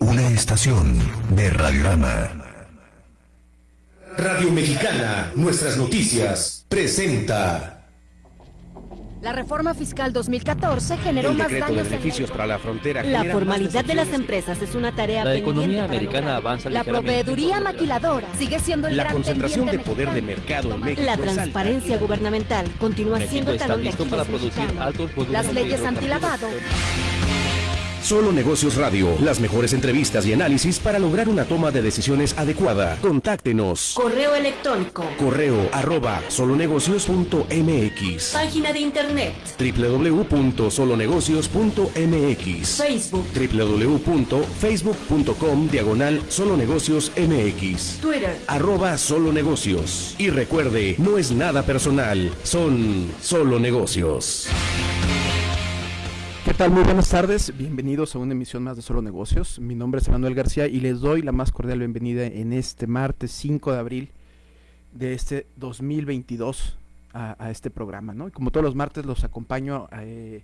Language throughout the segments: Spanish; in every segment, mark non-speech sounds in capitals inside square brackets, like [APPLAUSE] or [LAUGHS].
Una estación de Radiorama. Radio Mexicana, nuestras noticias, presenta. La reforma fiscal 2014 generó el más decreto de daños en beneficios para la frontera. La formalidad de las empresas es una tarea La economía americana avanza La proveeduría maquiladora sigue siendo el La gran concentración de poder de mercado en México La transparencia gubernamental continúa México siendo de listo para producir altos Las leyes antilavado. Solo Negocios Radio, las mejores entrevistas y análisis para lograr una toma de decisiones adecuada. Contáctenos. Correo electrónico. Correo arroba solonegocios.mx Página de internet. www.solonegocios.mx Facebook. www.facebook.com diagonal solonegocios mx Twitter. arroba solo negocios y recuerde no es nada personal son solo negocios ¿Qué tal? Muy buenas tardes, bienvenidos a una emisión más de Solo Negocios. Mi nombre es Manuel García y les doy la más cordial bienvenida en este martes 5 de abril de este 2022 a, a este programa, ¿no? Como todos los martes los acompaño eh,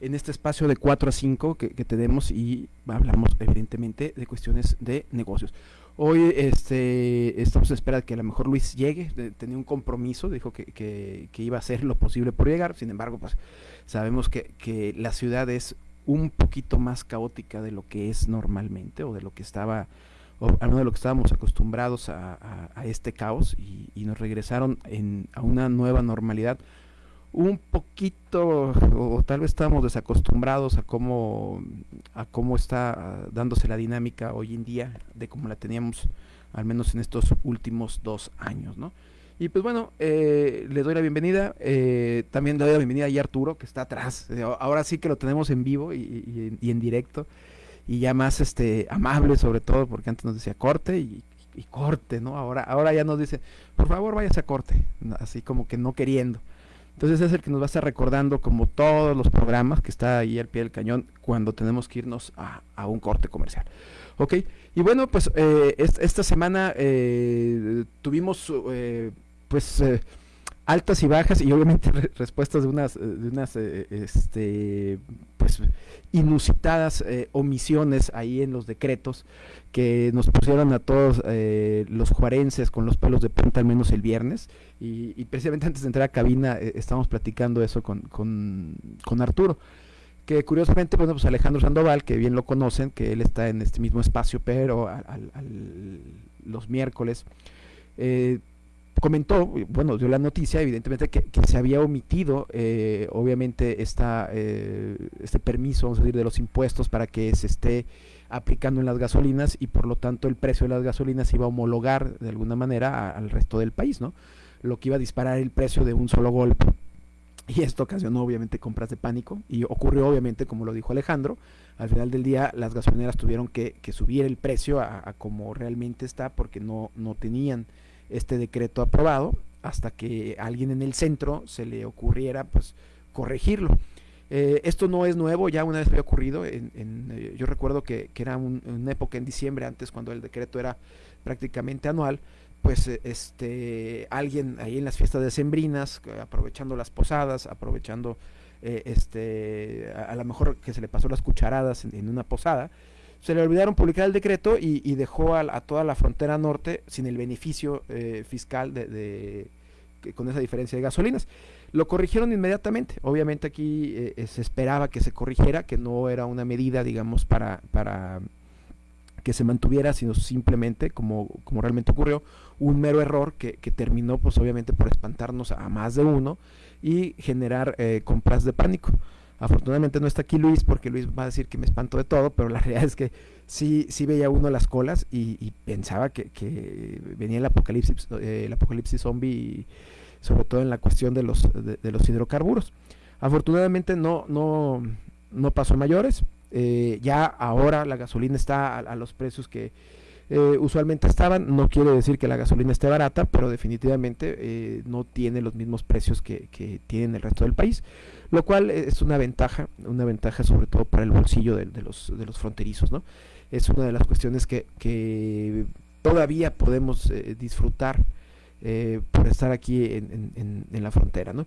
en este espacio de 4 a 5 que, tenemos y hablamos evidentemente de cuestiones de negocios. Hoy este, estamos a espera de que a lo mejor Luis llegue, tenía un compromiso, dijo que iba a hacer lo posible por llegar, sin embargo, pues sabemos que, que la ciudad es un poquito más caótica de lo que es normalmente o de lo que estaba, o al menos de lo que estábamos acostumbrados a, a- a este caos y, y nos regresaron en, a una nueva normalidad un poquito o tal vez estábamos desacostumbrados a cómo a cómo está dándose la dinámica hoy en día de cómo la teníamos al menos en estos últimos dos años, ¿no? Y pues bueno, eh, le doy la bienvenida, eh, también le doy la bienvenida a Arturo, que está atrás, Eh, ahora sí que lo tenemos en vivo y, en directo, y ya más este amable sobre todo, porque antes nos decía corte y, corte, ¿no? Ahora, ahora ya nos dice, por favor váyase a corte, así como que no queriendo. Entonces es el que nos va a estar recordando como todos los programas que está ahí al pie del cañón cuando tenemos que irnos a, un corte comercial. Ok, y bueno, pues eh, est- esta semana eh, tuvimos eh, pues eh, altas y bajas y obviamente [LAUGHS] re- respuestas de unas, eh, de unas eh, este, pues inusitadas omisiones ahí en los decretos que nos pusieron a todos los juarenses con los pelos de punta al menos el viernes. Y, y precisamente antes de entrar a cabina estábamos platicando eso con, con, con Arturo que curiosamente bueno pues Alejandro Sandoval que bien lo conocen que él está en este mismo espacio pero al, al- al- los miércoles comentó, bueno, dio la noticia, evidentemente, que, que se había omitido, eh, obviamente, esta, eh, este permiso, vamos a decir, de los impuestos para que se esté aplicando en las gasolinas y por lo tanto el precio de las gasolinas iba a homologar de alguna manera a- al resto del país, ¿no? Lo que iba a disparar el precio de un solo golpe. Y esto ocasionó obviamente compras de pánico y ocurrió obviamente, como lo dijo Alejandro, al final del día las gasolineras tuvieron que, que subir el precio a, a como realmente está porque no, no tenían este decreto aprobado hasta que a alguien en el centro se le ocurriera pues corregirlo. Eh, esto no es nuevo, ya una vez había ocurrido, en, eh, yo recuerdo que, que era un- una época en diciembre antes cuando el decreto era prácticamente anual, pues eh, este alguien ahí en las fiestas decembrinas, aprovechando las posadas, aprovechando este a, lo mejor que se le pasó las cucharadas en una posada, se le olvidaron publicar el decreto y, dejó a, toda la frontera norte sin el beneficio eh, fiscal de, con esa diferencia de gasolinas. Lo corrigieron inmediatamente. Obviamente aquí eh, eh, se esperaba que se corrigiera, que no era una medida, digamos, para, para que se mantuviera, sino simplemente, como, como realmente ocurrió, un mero error que, que terminó, pues obviamente, por espantarnos a más de uno y generar compras de pánico. Afortunadamente no está aquí Luis, porque Luis va a decir que me espanto de todo, pero la [LAUGHS] realidad es que sí, sí veía uno las colas y, pensaba que, venía el apocalipsis, eh, el apocalipsis zombie, sobre todo en la cuestión de los, de, los hidrocarburos. Afortunadamente no, no, no pasó mayores. eh, ya ahora la gasolina está a, los precios que eh, usualmente estaban. No quiere decir que la gasolina esté barata, pero definitivamente no tiene los mismos precios que, que tiene el resto del país, lo cual es una ventaja, una ventaja sobre todo para el bolsillo de, los, de los fronterizos, ¿no? Es una de las cuestiones que, que todavía podemos eh, disfrutar eh, por estar aquí en- en la frontera, ¿no?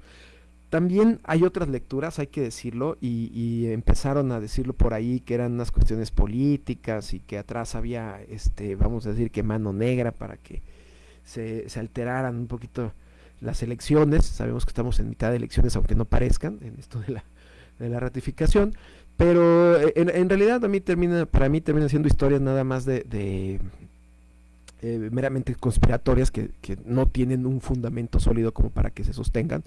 también hay otras lecturas, hay que decirlo, y, y, empezaron a decirlo por ahí que eran unas cuestiones políticas y que atrás había, este, vamos a decir que mano negra para que se, se alteraran un poquito las elecciones. Sabemos que estamos en mitad de elecciones, aunque no parezcan, en esto de la, de la ratificación. Pero eh, en, en, realidad a mí termina, para mí termina siendo historias nada más de, de eh, meramente conspiratorias que, que, no tienen un fundamento sólido como para que se sostengan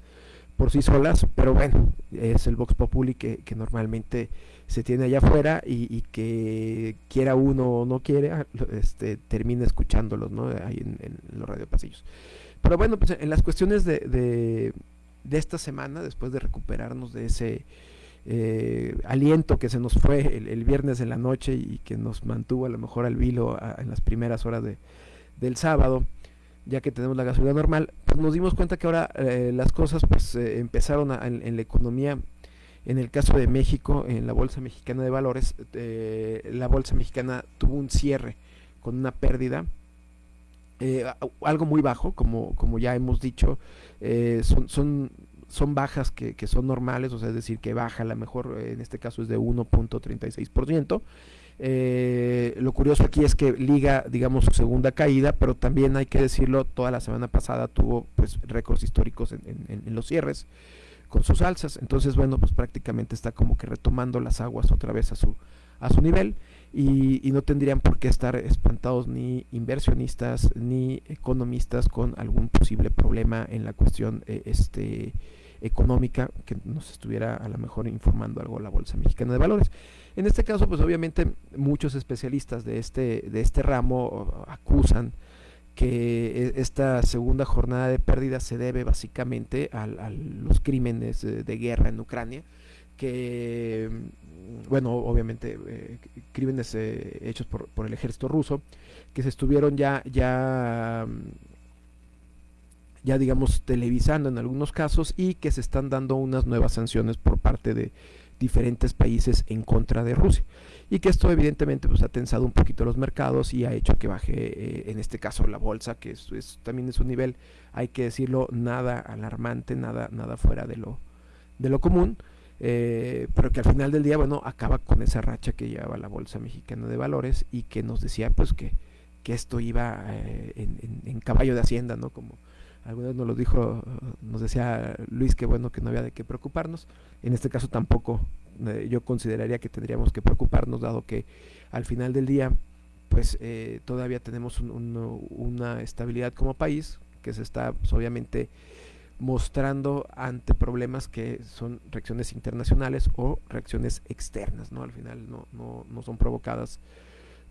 por sí solas, pero bueno, es el Vox Populi que, que normalmente se tiene allá afuera y, y, que quiera uno o no quiera, este, termina escuchándolos, ¿no? Ahí en, en los radiopasillos. Pero bueno, pues en las cuestiones de, de, de esta semana, después de recuperarnos de ese eh, aliento que se nos fue el, viernes en la noche y que nos mantuvo a lo mejor al vilo a, en las primeras horas de, del sábado, ya que tenemos la gasolina normal, pues nos dimos cuenta que ahora eh, las cosas pues eh, empezaron a, en, en, la economía, en el caso de México, en la Bolsa Mexicana de Valores, eh, la Bolsa Mexicana tuvo un cierre con una pérdida, eh, algo muy bajo, como, como ya hemos dicho, eh, son, son, son bajas que, que, son normales, o sea, es decir, que baja, la mejor en este caso es de 1.36%. Eh, lo curioso aquí es que liga, digamos, su segunda caída, pero también hay que decirlo, toda la semana pasada tuvo pues récords históricos en, en, en, los cierres con sus alzas. Entonces, bueno, pues prácticamente está como que retomando las aguas otra vez a su, a su nivel. Y, y no tendrían por qué estar espantados ni inversionistas ni economistas con algún posible problema en la cuestión eh, este, económica que nos estuviera a lo mejor informando algo la Bolsa Mexicana de Valores. En este caso, pues obviamente muchos especialistas de este, de este ramo acusan que esta segunda jornada de pérdidas se debe básicamente a, los crímenes de, de, guerra en Ucrania, que, bueno, obviamente eh, crímenes eh, hechos por, por, el ejército ruso, que se estuvieron ya, ya, ya digamos, televisando en algunos casos y que se están dando unas nuevas sanciones por parte de diferentes países en contra de Rusia. Y que esto evidentemente pues ha tensado un poquito los mercados y ha hecho que baje eh, en este caso la bolsa que es, es, también es un nivel hay que decirlo nada alarmante nada nada fuera de lo de lo común eh, pero que al final del día bueno acaba con esa racha que llevaba la bolsa mexicana de valores y que nos decía pues que, que esto iba eh, en, caballo de hacienda no como alguna vez nos lo dijo, nos decía Luis que bueno que no había de qué preocuparnos. En este caso tampoco eh, yo consideraría que tendríamos que preocuparnos, dado que al final del día, pues eh, todavía tenemos un, una estabilidad como país que se está pues, obviamente mostrando ante problemas que son reacciones internacionales o reacciones externas, ¿no? Al final no, no, no son provocadas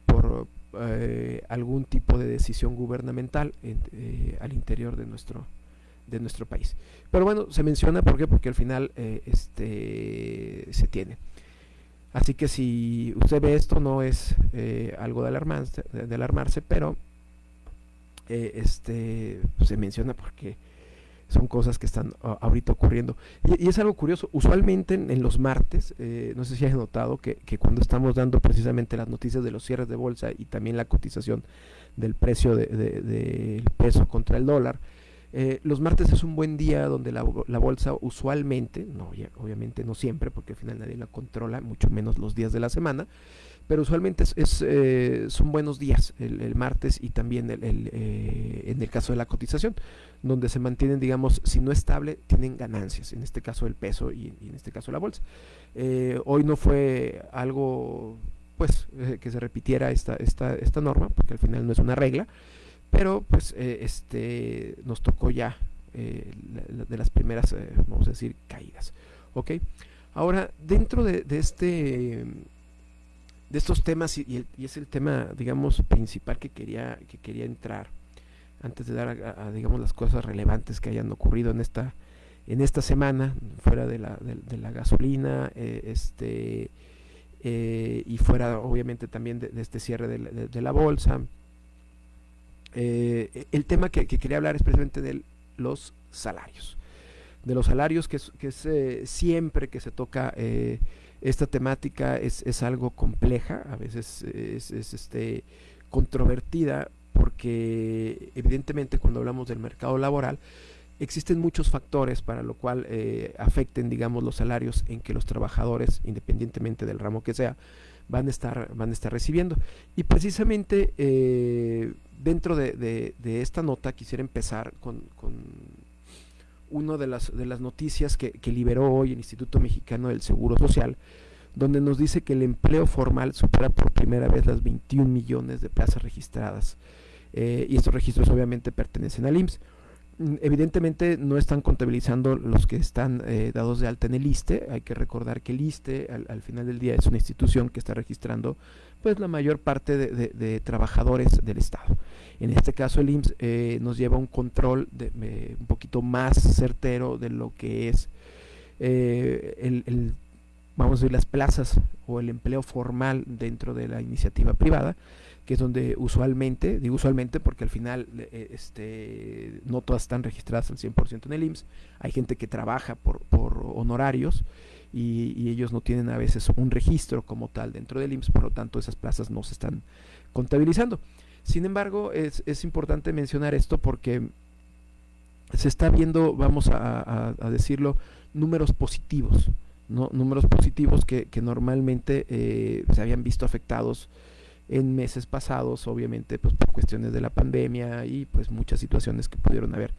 por eh, algún tipo de decisión gubernamental en, eh, al interior de nuestro de nuestro país. Pero bueno, se menciona ¿por qué? porque al final eh, este se tiene. Así que si usted ve esto no es algo de alarmarse, de alarmarse pero este se menciona porque son cosas que están uh, ahorita ocurriendo. Y, es algo curioso, usualmente en, en los martes, eh, no sé si has notado que, que, cuando estamos dando precisamente las noticias de los cierres de bolsa y también la cotización del precio del de, de, peso contra el dólar, eh, los martes es un buen día donde la, la bolsa usualmente, no, ya, obviamente no siempre, porque al final nadie la controla, mucho menos los días de la semana, pero usualmente es, eh, son buenos días el, martes y también el, eh, en el caso de la cotización, donde se mantienen, digamos, si no estable, tienen ganancias, en este caso el peso y, en este caso la bolsa. Eh, hoy no fue algo, pues, que se repitiera esta, esta, esta norma, porque al final no es una regla, pero pues este nos tocó ya de las primeras, vamos a decir, caídas. ¿Ok? Ahora, dentro de, de este de estos temas y, el, y, es el tema digamos principal que quería que quería entrar antes de dar a, digamos las cosas relevantes que hayan ocurrido en esta en esta semana fuera de la, de, de la gasolina eh, este eh, y fuera obviamente también de, este cierre de, la bolsa. Eh, el tema que, que, quería hablar es precisamente de los salarios de los salarios que es, que es siempre que se toca esta temática es, es algo compleja, a veces es, es, este, controvertida, porque evidentemente cuando hablamos del mercado laboral, existen muchos factores para lo cual eh, afecten, digamos, los salarios en que los trabajadores, independientemente del ramo que sea, van a estar, van a estar recibiendo. Y precisamente eh, dentro de, esta nota quisiera empezar con una de las, de las noticias que, liberó hoy el Instituto Mexicano del Seguro Social, donde nos dice que el empleo formal supera por primera vez las 21 millones de plazas registradas. Eh, y estos registros obviamente pertenecen al IMSS. Mm, evidentemente no están contabilizando los que están eh, dados de alta en el ISTE. Hay que recordar que el ISTE al, final del día es una institución que está registrando pues la mayor parte de, trabajadores del Estado. En este caso el IMSS eh, nos lleva un control de, un poquito más certero de lo que es eh, el, vamos a decir, las plazas o el empleo formal dentro de la iniciativa privada que es donde usualmente, digo usualmente porque al final eh, este, no todas están registradas al 100% en el IMSS, hay gente que trabaja por, honorarios y, ellos no tienen a veces un registro como tal dentro del IMSS, por lo tanto esas plazas no se están contabilizando. Sin embargo, es, importante mencionar esto porque se está viendo, vamos a, decirlo, números positivos, ¿no? números positivos que, normalmente eh, se habían visto afectados en meses pasados, obviamente pues por cuestiones de la pandemia y pues muchas situaciones que pudieron haber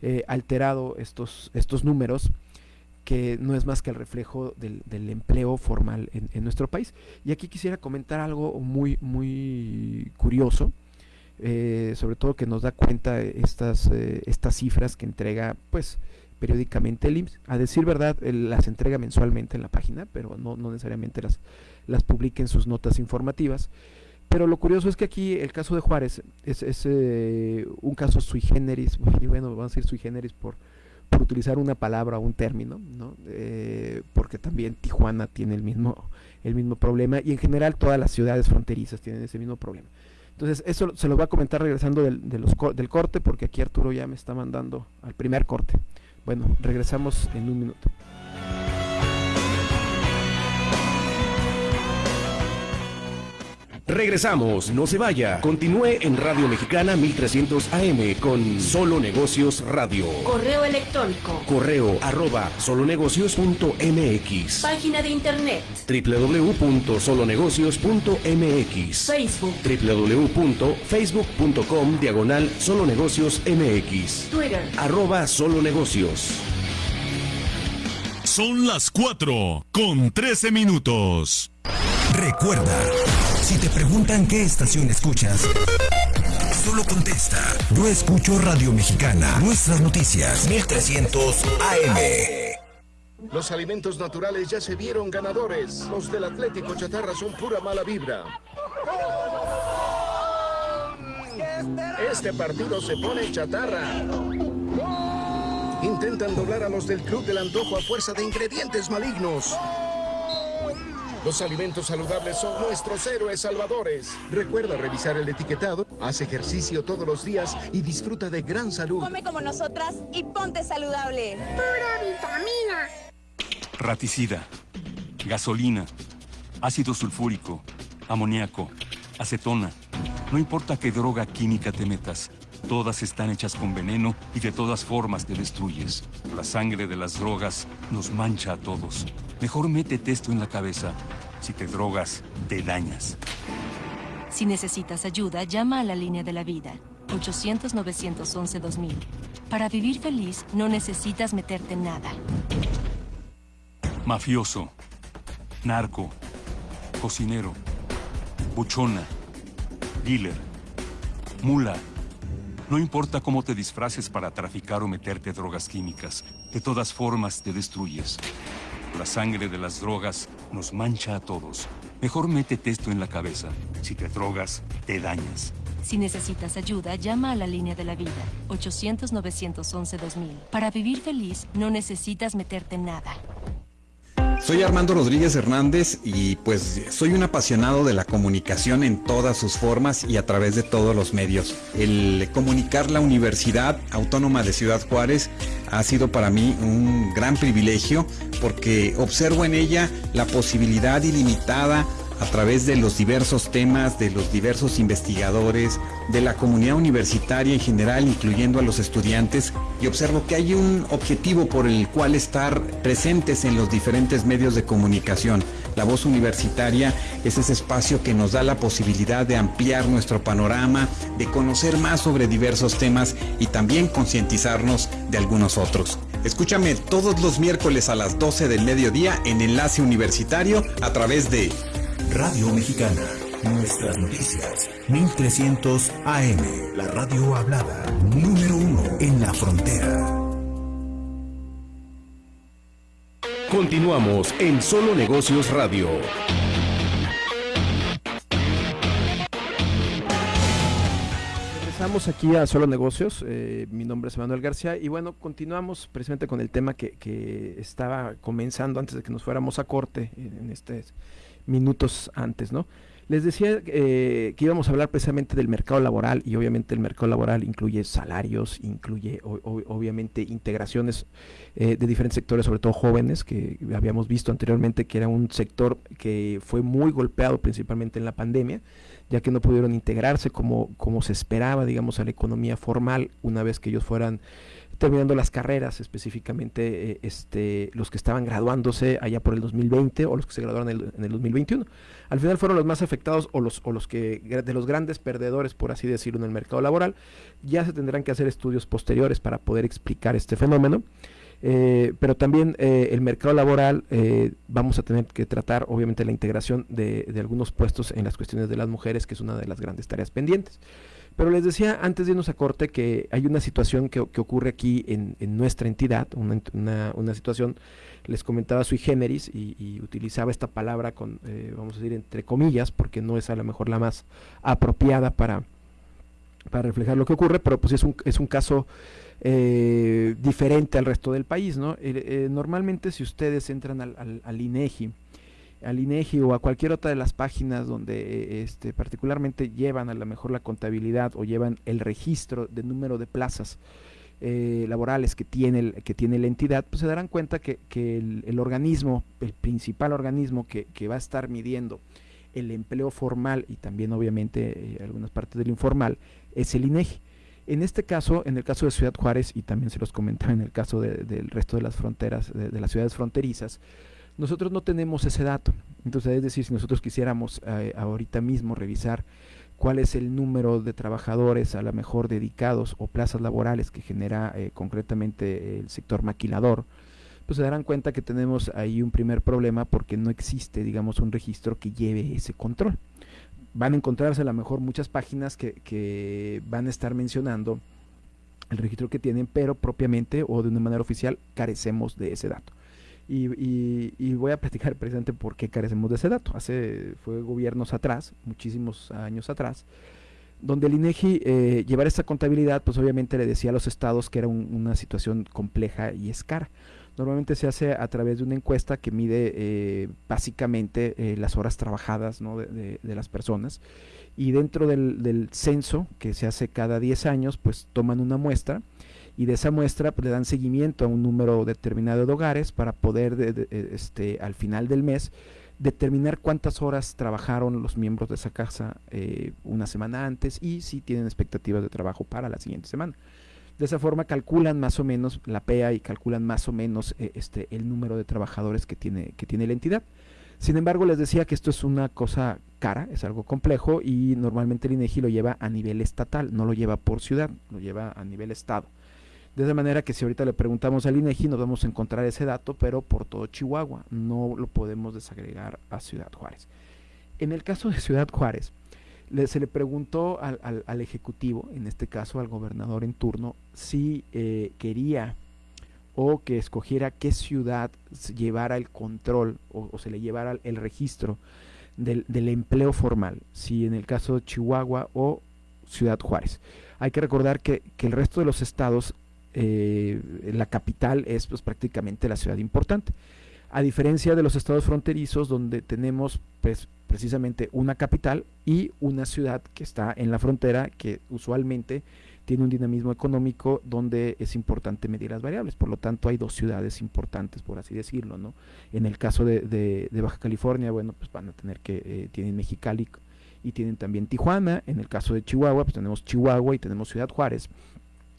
eh, alterado estos, estos números que no es más que el reflejo del, empleo formal en, nuestro país. Y aquí quisiera comentar algo muy, muy curioso, eh, sobre todo que nos da cuenta estas, eh, estas cifras que entrega pues periódicamente el IMSS. A decir verdad, las entrega mensualmente en la página, pero no, no necesariamente las, las publica en sus notas informativas. Pero lo curioso es que aquí el caso de Juárez es, eh, un caso sui generis, [LAUGHS] y bueno, vamos a decir sui generis por, por utilizar una palabra o un término, ¿no? Eh, porque también Tijuana tiene el mismo, el mismo problema y en general todas las ciudades fronterizas tienen ese mismo problema. Entonces, eso se lo voy a comentar regresando del, del corte, porque aquí Arturo ya me está mandando al primer corte. Bueno, regresamos en un minuto. Regresamos, no se vaya. Continúe en Radio Mexicana 1300 AM con Solo Negocios Radio. Correo electrónico. Correo arroba solonegocios.mx. Página de internet. www.solonegocios.mx. Facebook. www.facebook.com diagonal solonegocios MX. Twitter. Arroba solonegocios. Son las 4 con 13 minutos. Recuerda, si te preguntan qué estación escuchas, solo contesta. Yo escucho Radio Mexicana, nuestras noticias, 1300 AM. Los alimentos naturales ya se vieron ganadores. Los del Atlético Chatarra son pura mala vibra. Este partido se pone chatarra. Intentan doblar a los del Club del Antojo a fuerza de ingredientes malignos. Los alimentos saludables son nuestros héroes salvadores. Recuerda revisar el etiquetado, haz ejercicio todos los días y disfruta de gran salud. Come como nosotras y ponte saludable. Pura vitamina. Raticida, gasolina, ácido sulfúrico, amoníaco, acetona. No importa qué droga química te metas. Todas están hechas con veneno y de todas formas te destruyes. La sangre de las drogas nos mancha a todos. Mejor métete esto en la cabeza. Si te drogas, te dañas. Si necesitas ayuda, llama a la línea de la vida. 800-911-2000. Para vivir feliz, no necesitas meterte en nada. Mafioso. Narco. Cocinero. Buchona. Dealer. Mula. No importa cómo te disfraces para traficar o meterte drogas químicas. De todas formas, te destruyes. La sangre de las drogas nos mancha a todos. Mejor métete esto en la cabeza. Si te drogas, te dañas. Si necesitas ayuda, llama a la línea de la vida, 800-911-2000. Para vivir feliz, no necesitas meterte en nada. Soy Armando Rodríguez Hernández y pues soy un apasionado de la comunicación en todas sus formas y a través de todos los medios. El comunicar la Universidad Autónoma de Ciudad Juárez ha sido para mí un gran privilegio porque observo en ella la posibilidad ilimitada a través de los diversos temas, de los diversos investigadores, de la comunidad universitaria en general, incluyendo a los estudiantes, y observo que hay un objetivo por el cual estar presentes en los diferentes medios de comunicación. La voz universitaria es ese espacio que nos da la posibilidad de ampliar nuestro panorama, de conocer más sobre diversos temas y también concientizarnos de algunos otros. Escúchame todos los miércoles a las 12 del mediodía en Enlace Universitario a través de Radio Mexicana. Nuestras noticias. 1300 AM. La radio hablada. Número uno en la frontera. Continuamos en Solo Negocios Radio. Regresamos aquí a Solo Negocios. Eh, mi nombre es Manuel García y bueno, continuamos precisamente con el tema que, que estaba comenzando antes de que nos fuéramos a corte en, en estos minutos antes, ¿no? Les decía eh, que íbamos a hablar precisamente del mercado laboral y obviamente el mercado laboral incluye salarios, incluye o, obviamente integraciones eh, de diferentes sectores, sobre todo jóvenes, que habíamos visto anteriormente que era un sector que fue muy golpeado principalmente en la pandemia, ya que no pudieron integrarse como, como se esperaba, digamos, a la economía formal una vez que ellos fueran terminando las carreras, específicamente eh, este, los que estaban graduándose allá por el 2020 o los que se graduaron en el, en el 2021. Al final fueron los más afectados o los, o los que de los grandes perdedores, por así decirlo, en el mercado laboral. Ya se tendrán que hacer estudios posteriores para poder explicar este fenómeno. Eh, pero también eh, el mercado laboral eh, vamos a tener que tratar obviamente la integración de, de, algunos puestos en las cuestiones de las mujeres, que es una de las grandes tareas pendientes. Pero les decía antes de irnos a corte que hay una situación que, que ocurre aquí en, en, nuestra entidad, una, una, situación, les comentaba sui generis y, y utilizaba esta palabra con, eh, vamos a decir, entre comillas, porque no es a lo mejor la más apropiada para, para reflejar lo que ocurre, pero pues es un, es un caso eh, diferente al resto del país, ¿no? Eh, normalmente si ustedes entran al, al, al INEGI, al INEGI o a cualquier otra de las páginas donde este, particularmente llevan a lo mejor la contabilidad o llevan el registro de número de plazas eh, laborales que tiene, el, que tiene la entidad, pues se darán cuenta que, que el, organismo, el principal organismo que, que, va a estar midiendo el empleo formal y también obviamente eh, algunas partes del informal es el INEGI. En este caso, en el caso de Ciudad Juárez, y también se los comentaba en el caso de, del resto de las fronteras, de, las ciudades fronterizas, nosotros no tenemos ese dato. Entonces, es decir, si nosotros quisiéramos eh, ahorita mismo revisar cuál es el número de trabajadores a lo mejor dedicados o plazas laborales que genera eh, concretamente el sector maquilador, pues se darán cuenta que tenemos ahí un primer problema porque no existe, digamos, un registro que lleve ese control. Van a encontrarse a lo mejor muchas páginas que, que van a estar mencionando el registro que tienen, pero propiamente o de una manera oficial carecemos de ese dato. Y, y, voy a platicar [LAUGHS] precisamente por qué carecemos de ese dato. Hace, fue gobiernos atrás, muchísimos años atrás, donde el INEGI eh, llevar esta contabilidad, pues obviamente le decía a los estados que era un, una situación compleja y es cara. Normalmente se hace a través de una encuesta que mide eh, básicamente eh, las horas trabajadas ¿no? de, las personas y dentro del, censo que se hace cada 10 años, pues toman una muestra y de esa muestra pues, le dan seguimiento a un número determinado de hogares para poder de, de, este, al final del mes determinar cuántas horas trabajaron los miembros de esa casa eh, una semana antes y si tienen expectativas de trabajo para la siguiente semana. De esa forma calculan más o menos la PEA y calculan más o menos eh, este, el número de trabajadores que tiene, que tiene la entidad. Sin embargo, les decía que esto es una cosa cara, es algo complejo y normalmente el INEGI lo lleva a nivel estatal, no lo lleva por ciudad, lo lleva a nivel estado. De esa manera que si ahorita le preguntamos al INEGI nos vamos a encontrar ese dato, pero por todo Chihuahua, no lo podemos desagregar a Ciudad Juárez. En el caso de Ciudad Juárez, le, se le preguntó al, al, al, Ejecutivo, en este caso al gobernador en turno, si eh, quería o que escogiera qué ciudad llevara el control o, o se le llevara el registro del, del, empleo formal, si en el caso de Chihuahua o Ciudad Juárez. Hay que recordar que, que el resto de los estados eh, la capital es pues, prácticamente la ciudad importante. A diferencia de los estados fronterizos donde tenemos pues, precisamente una capital y una ciudad que está en la frontera que usualmente tiene un dinamismo económico donde es importante medir las variables. Por lo tanto, hay dos ciudades importantes, por así decirlo, ¿no? En el caso de, Baja California, bueno, pues van a tener que, eh, tienen Mexicali y tienen también Tijuana. En el caso de Chihuahua, pues tenemos Chihuahua y tenemos Ciudad Juárez.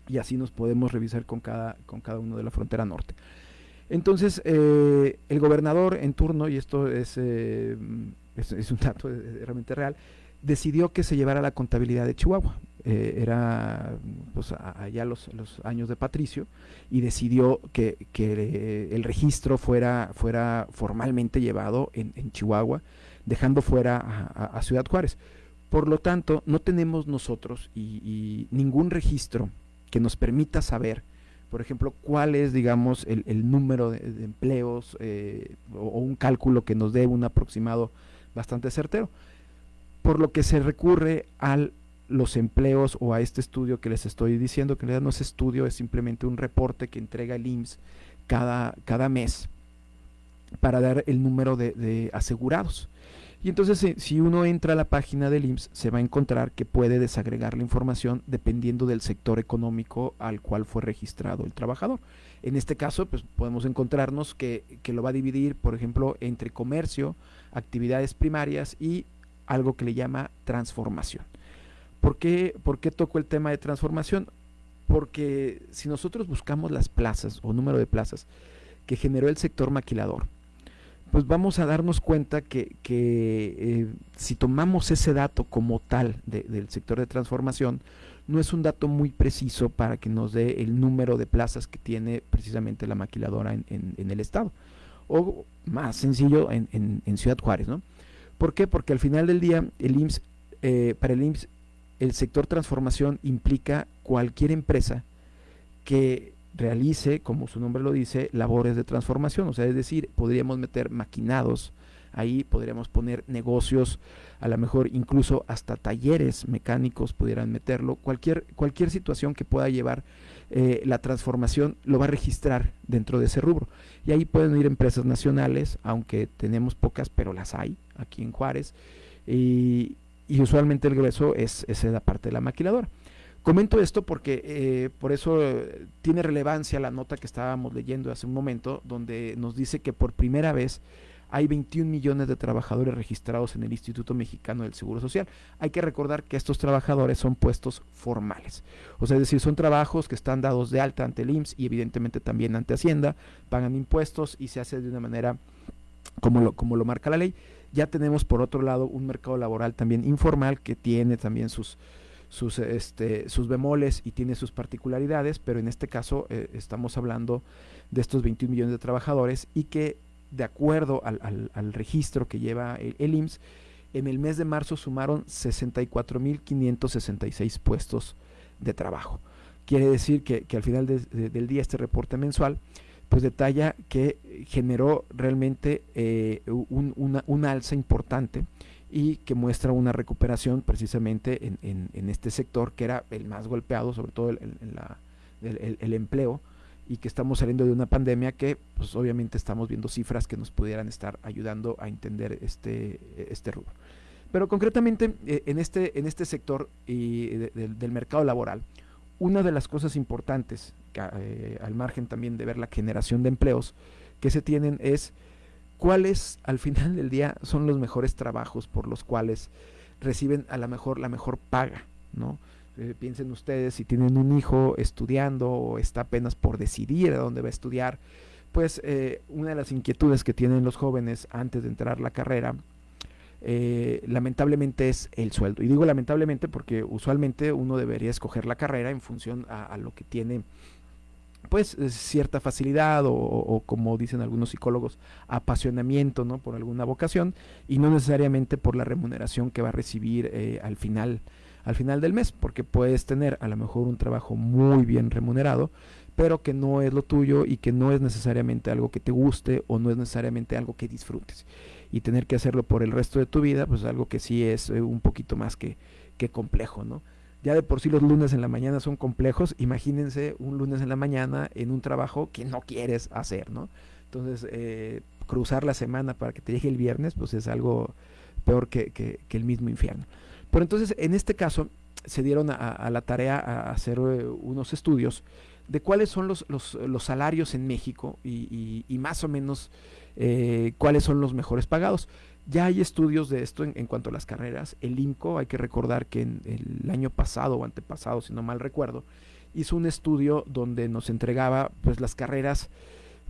Y así nos podemos revisar con cada, con cada uno de la frontera norte. Entonces, eh, el gobernador en turno, y esto es, eh, es, un dato realmente real, decidió que se llevara la contabilidad de Chihuahua. Eh, era pues, allá los, los, años de Patricio y decidió que, el registro fuera, fuera formalmente llevado en, Chihuahua, dejando fuera a, Ciudad Juárez. Por lo tanto, no tenemos nosotros y, ningún registro que nos permita saber, por ejemplo, cuál es, digamos, el, número de, empleos eh, o, un cálculo que nos dé un aproximado bastante certero. Por lo que se recurre al los empleos o a este estudio que les estoy diciendo, que en realidad no es estudio, es simplemente un reporte que entrega el IMSS cada, cada mes para dar el número de, asegurados. Y entonces si, uno entra a la página del IMSS se va a encontrar que puede desagregar la información dependiendo del sector económico al cual fue registrado el trabajador. En este caso, pues podemos encontrarnos que, que lo va a dividir, por ejemplo, entre comercio, actividades primarias y algo que le llama transformación. ¿Por qué, ¿Por qué toco el tema de transformación? Porque si nosotros buscamos las plazas o número de plazas que generó el sector maquilador, pues vamos a darnos cuenta que, eh, si tomamos ese dato como tal del sector de transformación, no es un dato muy preciso para que nos dé el número de plazas que tiene precisamente la maquiladora en, el estado. O más sencillo en, Ciudad Juárez, ¿no? ¿Por qué? Porque al final del día el IMSS, eh, para el IMSS el sector transformación implica cualquier empresa que realice, como su nombre lo dice, labores de transformación. O sea, es decir, podríamos meter maquinados ahí, podríamos poner negocios, a lo mejor incluso hasta talleres mecánicos pudieran meterlo. Cualquier, cualquier situación que pueda llevar eh, la transformación lo va a registrar dentro de ese rubro. Y ahí pueden ir empresas nacionales, aunque tenemos pocas, pero las hay aquí en Juárez. Y, y usualmente el grueso es, es la parte de la maquiladora. Comento esto porque eh, por eso eh, tiene relevancia la nota que estábamos leyendo hace un momento, donde nos dice que por primera vez hay 21 millones de trabajadores registrados en el Instituto Mexicano del Seguro Social. Hay que recordar que estos trabajadores son puestos formales, o sea, es decir, son trabajos que están dados de alta ante el IMSS y evidentemente también ante Hacienda, pagan impuestos y se hace de una manera como lo, como lo marca la ley. Ya tenemos por otro lado un mercado laboral también informal que tiene también sus, sus, este, sus bemoles y tiene sus particularidades, pero en este caso eh, estamos hablando de estos 21 millones de trabajadores y que de acuerdo al, al, registro que lleva el, IMSS, en el mes de marzo sumaron 64.566 puestos de trabajo. Quiere decir que, que al final del día este reporte mensual pues detalla que generó realmente eh, una, alza importante y que muestra una recuperación precisamente en, este sector que era el más golpeado, sobre todo el, empleo, y que estamos saliendo de una pandemia que pues obviamente estamos viendo cifras que nos pudieran estar ayudando a entender este, este rubro. Pero concretamente eh, en, este, en este sector del mercado laboral, una de las cosas importantes, eh, al margen también de ver la generación de empleos que se tienen, es cuáles al final del día son los mejores trabajos por los cuales reciben a lo mejor la mejor paga, ¿no? Eh, piensen ustedes si tienen un hijo estudiando o está apenas por decidir a dónde va a estudiar, pues eh, una de las inquietudes que tienen los jóvenes antes de entrar a la carrera eh, lamentablemente es el sueldo. Y digo lamentablemente porque usualmente uno debería escoger la carrera en función a, lo que tiene pues cierta facilidad o, como dicen algunos psicólogos apasionamiento no por alguna vocación y no necesariamente por la remuneración que va a recibir eh, al final al final del mes porque puedes tener a lo mejor un trabajo muy bien remunerado pero que no es lo tuyo y que no es necesariamente algo que te guste o no es necesariamente algo que disfrutes y tener que hacerlo por el resto de tu vida, pues algo que sí es eh, un poquito más que, que complejo, ¿no? Ya de por sí los lunes en la mañana son complejos, imagínense un lunes en la mañana en un trabajo que no quieres hacer, ¿no? Entonces, eh, cruzar la semana para que te llegue el viernes, pues es algo peor que, el mismo infierno. Pero entonces, en este caso, se dieron a, la tarea a hacer eh, unos estudios de cuáles son los, los, salarios en México y, más o menos eh, cuáles son los mejores pagados. Ya hay estudios de esto en, cuanto a las carreras. El INCO, hay que recordar que en el año pasado o antepasado, si no mal recuerdo, hizo un estudio donde nos entregaba pues las carreras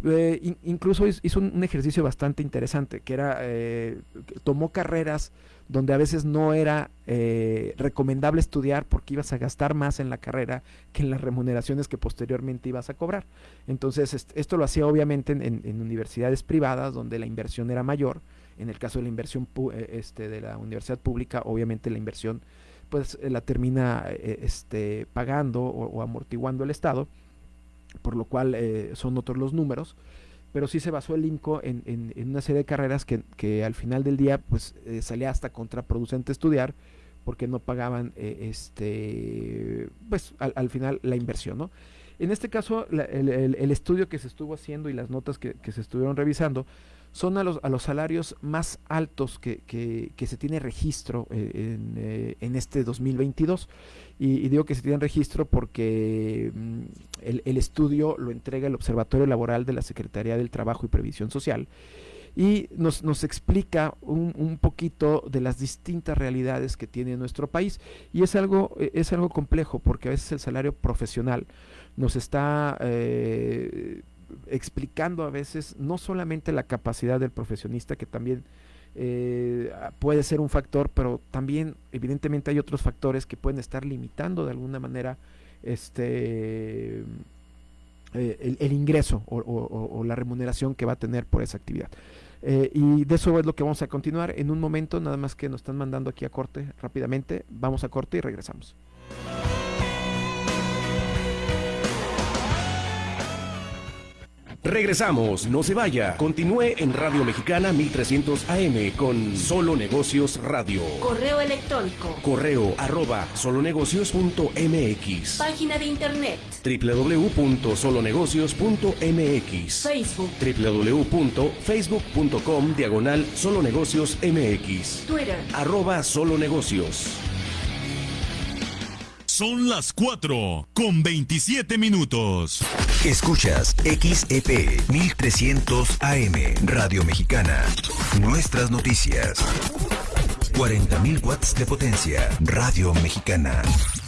eh, incluso hizo un, ejercicio bastante interesante, que era, eh, tomó carreras donde a veces no era eh, recomendable estudiar porque ibas a gastar más en la carrera que en las remuneraciones que posteriormente ibas a cobrar. Entonces, esto lo hacía obviamente en, universidades privadas donde la inversión era mayor. En el caso de la inversión este, de la universidad pública, obviamente la inversión pues la termina este, pagando o amortiguando el Estado por lo cual eh, son otros los números, pero sí se basó el INCO en, una serie de carreras que, al final del día pues eh, salía hasta contraproducente estudiar porque no pagaban eh, este pues al, final la inversión, ¿no? En este caso, el, estudio que se estuvo haciendo y las notas que se estuvieron revisando son a los, a los salarios más altos que, que, se tiene registro eh, en, eh, en, este 2022. Y, digo que se tiene registro porque mm, el, el, estudio lo entrega el Observatorio Laboral de la Secretaría del Trabajo y Previsión Social y nos, nos explica un, un, poquito de las distintas realidades que tiene nuestro país. Y es algo, eh, es algo complejo porque a veces el salario profesional nos está... explicando a veces no solamente la capacidad del profesionista, que también eh, puede ser un factor, pero también evidentemente hay otros factores que pueden estar limitando de alguna manera este eh, el, ingreso o, la remuneración que va a tener por esa actividad. Eh, y de eso es lo que vamos a continuar en un momento, nada más que nos están mandando aquí a corte rápidamente. Vamos a corte y regresamos. Regresamos, no se vaya. Continúe en Radio Mexicana 1300 AM con Solo Negocios Radio. Correo electrónico. Correo arroba solonegocios.mx. Página de internet. www.solonegocios.mx. Facebook. www.facebook.com diagonal solonegocios MX. Twitter. Arroba solonegocios. Son las 4 con 27 minutos. Escuchas XEP 1300 AM Radio Mexicana. Nuestras noticias. 40.000 watts de potencia. Radio Mexicana.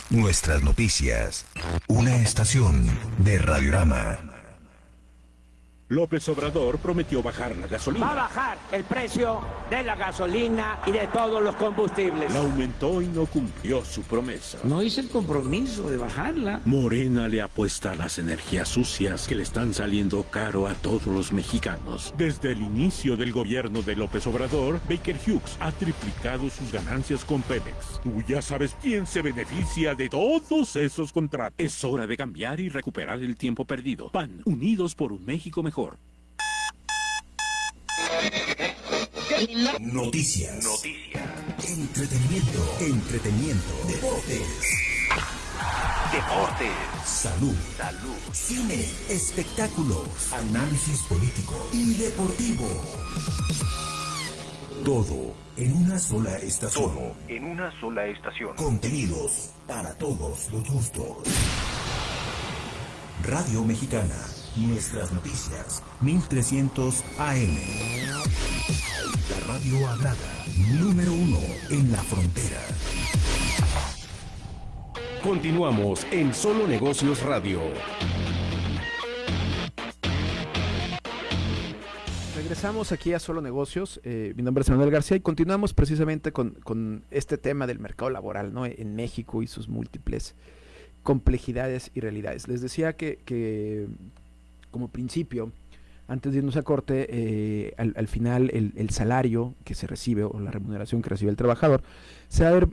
Nuestras noticias. Una estación de Radiorama. López Obrador prometió bajar la gasolina. Va a bajar el precio de la gasolina y de todos los combustibles. La aumentó y no cumplió su promesa. No hice el compromiso de bajarla. Morena le apuesta a las energías sucias que le están saliendo caro a todos los mexicanos. Desde el inicio del gobierno de López Obrador, Baker Hughes ha triplicado sus ganancias con Pemex. Tú ya sabes quién se beneficia de todos esos contratos. Es hora de cambiar y recuperar el tiempo perdido. PAN, unidos por un México mejor. Noticias. Noticias. Entretenimiento. Entretenimiento. Deportes. Deportes. Salud. Salud. Cine. Espectáculos. Análisis político y deportivo. Todo en una sola estación. Todo en una sola estación. Contenidos para todos los gustos. Radio Mexicana Nuestras noticias, 1300 AM. La radio hablada, número uno en la frontera. Continuamos en Solo Negocios Radio. Regresamos aquí a Solo Negocios. Eh, mi nombre es Manuel García y continuamos precisamente con, este tema del mercado laboral ¿no? en México y sus múltiples complejidades y realidades. Les decía que, que como principio, antes de irnos a corte, eh, al, final el, salario que se recibe o la remuneración que recibe el trabajador se va a ver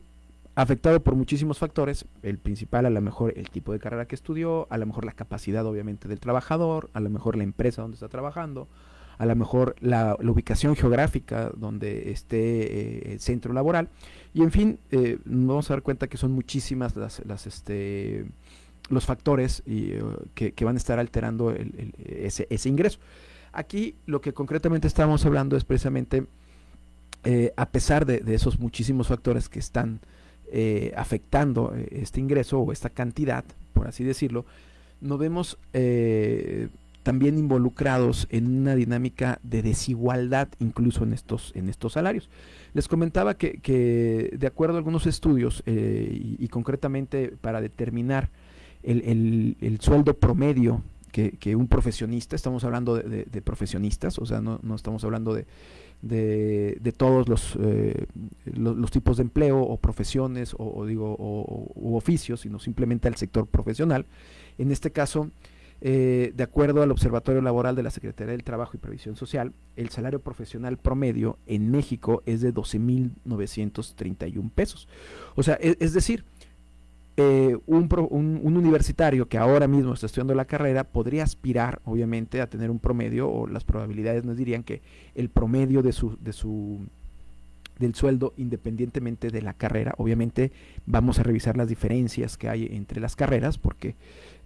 afectado por muchísimos factores. El principal, a lo mejor el tipo de carrera que estudió, a lo mejor la capacidad obviamente del trabajador, a lo mejor la empresa donde está trabajando, a lo mejor la, ubicación geográfica donde esté eh, el centro laboral. Y en fin, eh, nos vamos a dar cuenta que son muchísimas las, las este, los factores y, eh, que, van a estar alterando ese, ese, ingreso. Aquí lo que concretamente estamos hablando es precisamente, eh, a pesar de, esos muchísimos factores que están eh, afectando este ingreso o esta cantidad, por así decirlo, nos vemos también involucrados en una dinámica de desigualdad incluso en estos, en estos salarios. Les comentaba que, de acuerdo a algunos estudios y, concretamente para determinar el, sueldo promedio que, un profesionista, estamos hablando de, profesionistas, o sea, no, no estamos hablando de, de, todos eh, los, los, tipos de empleo o profesiones o, digo o, oficios, sino simplemente al sector profesional. En este caso, eh, de acuerdo al Observatorio Laboral de la Secretaría del Trabajo y Previsión Social, el salario profesional promedio en México es de 12.931 pesos. O sea, e, es decir, eh, un, un, universitario que ahora mismo está estudiando la carrera podría aspirar, obviamente, a tener un promedio, o las probabilidades nos dirían que el promedio de su, de su del sueldo independientemente de la carrera. Obviamente vamos a revisar las diferencias que hay entre las carreras, porque